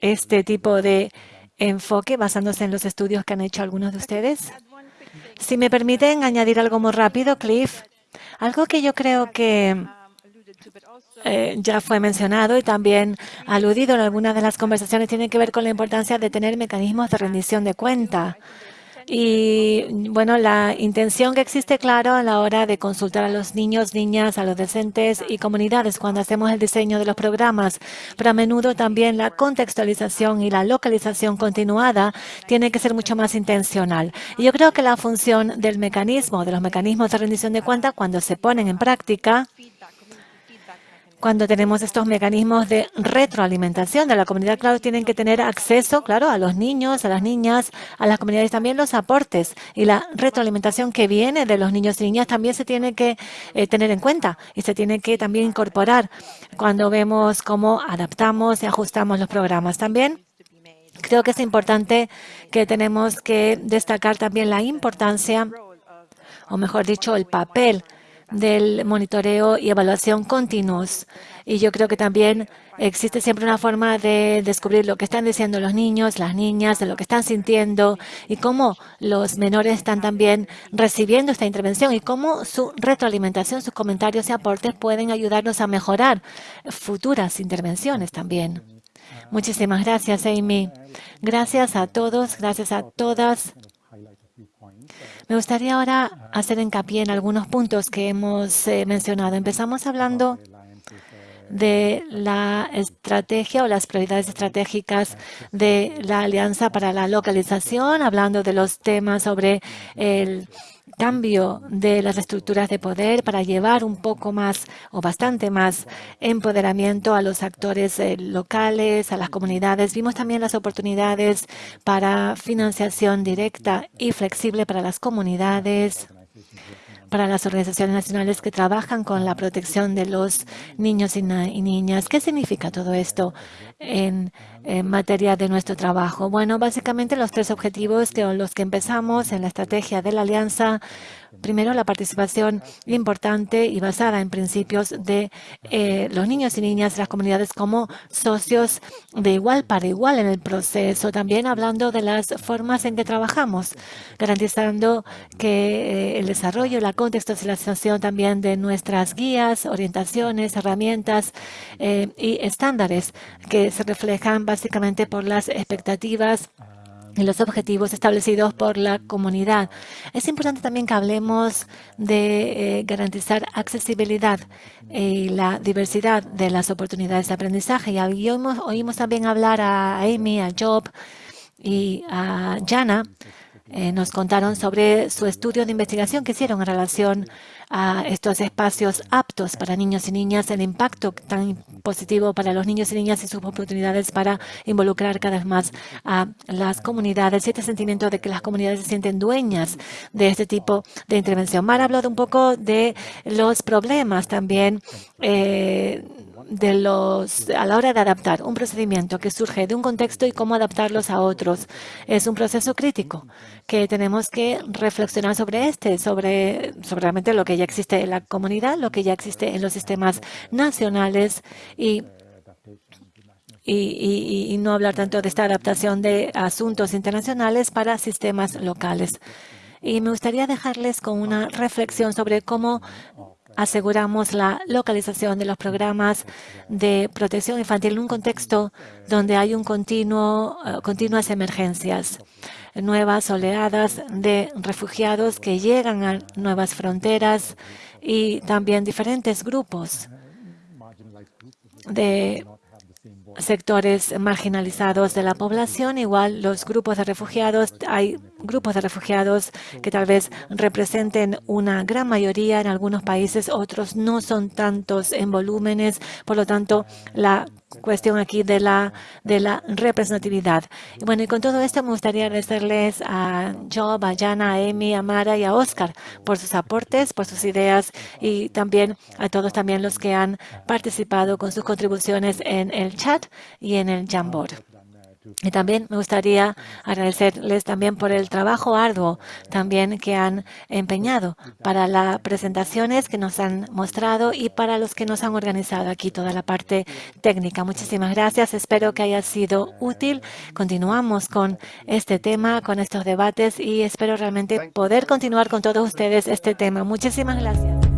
este tipo de enfoque basándose en los estudios que han hecho algunos de ustedes? Si me permiten añadir algo muy rápido, Cliff, algo que yo creo que eh, ya fue mencionado y también aludido en algunas de las conversaciones tiene que ver con la importancia de tener mecanismos de rendición de cuenta. Y bueno, la intención que existe, claro, a la hora de consultar a los niños, niñas, a los docentes y comunidades cuando hacemos el diseño de los programas, pero a menudo también la contextualización y la localización continuada tiene que ser mucho más intencional. Y yo creo que la función del mecanismo, de los mecanismos de rendición de cuenta, cuando se ponen en práctica, cuando tenemos estos mecanismos de retroalimentación de la comunidad, claro, tienen que tener acceso, claro, a los niños, a las niñas, a las comunidades, también los aportes y la retroalimentación que viene de los niños y niñas también se tiene que eh, tener en cuenta y se tiene que también incorporar cuando vemos cómo adaptamos y ajustamos los programas. También creo que es importante que tenemos que destacar también la importancia, o mejor dicho, el papel del monitoreo y evaluación continuos. Y yo creo que también existe siempre una forma de descubrir lo que están diciendo los niños, las niñas, de lo que están sintiendo y cómo los menores están también recibiendo esta intervención y cómo su retroalimentación, sus comentarios y aportes pueden ayudarnos a mejorar futuras intervenciones también. Muchísimas gracias, Amy. Gracias a todos, gracias a todas. Me gustaría ahora hacer hincapié en algunos puntos que hemos eh, mencionado. Empezamos hablando de la estrategia o las prioridades estratégicas de la Alianza para la Localización, hablando de los temas sobre el cambio de las estructuras de poder para llevar un poco más o bastante más empoderamiento a los actores eh, locales, a las comunidades. Vimos también las oportunidades para financiación directa y flexible para las comunidades para las organizaciones nacionales que trabajan con la protección de los niños y, niñas. ¿Qué significa todo esto en, en, materia de nuestro trabajo? Bueno, básicamente los tres objetivos que los que empezamos en la estrategia de la Alianza Primero, la participación importante y basada en principios de eh, los niños y niñas las comunidades como socios de igual para igual en el proceso. También hablando de las formas en que trabajamos, garantizando que eh, el desarrollo, la contextualización también de nuestras guías, orientaciones, herramientas eh, y estándares que se reflejan básicamente por las expectativas y los objetivos establecidos por la comunidad. Es importante también que hablemos de eh, garantizar accesibilidad y la diversidad de las oportunidades de aprendizaje. Y oímos, oímos también hablar a Amy, a Job y a Jana. Eh, nos contaron sobre su estudio de investigación que hicieron en relación a estos espacios aptos para niños y niñas, el impacto tan positivo para los niños y niñas y sus oportunidades para involucrar cada vez más a las comunidades y este sentimiento de que las comunidades se sienten dueñas de este tipo de intervención. Mar habló de un poco de los problemas también eh, de los, a la hora de adaptar un procedimiento que surge de un contexto y cómo adaptarlos a otros. Es un proceso crítico que tenemos que reflexionar sobre este, sobre, realmente lo que ya existe en la comunidad, lo que ya existe en los sistemas nacionales y y, y, no hablar tanto de esta adaptación de asuntos internacionales para sistemas locales. Y me gustaría dejarles con una reflexión sobre cómo aseguramos la localización de los programas de protección infantil en un contexto donde hay un continuo, eh, continuas emergencias, nuevas oleadas de refugiados que llegan a nuevas fronteras y también diferentes grupos de sectores marginalizados de la población, igual los grupos de refugiados, hay grupos de refugiados que tal vez representen una gran mayoría en algunos países, otros no son tantos en volúmenes, por lo tanto la cuestión aquí de la, de la representatividad. Y bueno, y con todo esto me gustaría agradecerles a Job, a Jana, a Emi, a Mara y a Oscar por sus aportes, por sus ideas y también a todos también los que han participado con sus contribuciones en el chat y en el Jamboard. Y también me gustaría agradecerles también por el trabajo arduo también que han empeñado para las presentaciones que nos han mostrado y para los que nos han organizado aquí toda la parte técnica. Muchísimas gracias. Espero que haya sido útil. Continuamos con este tema, con estos debates y espero realmente poder continuar con todos ustedes este tema. Muchísimas gracias.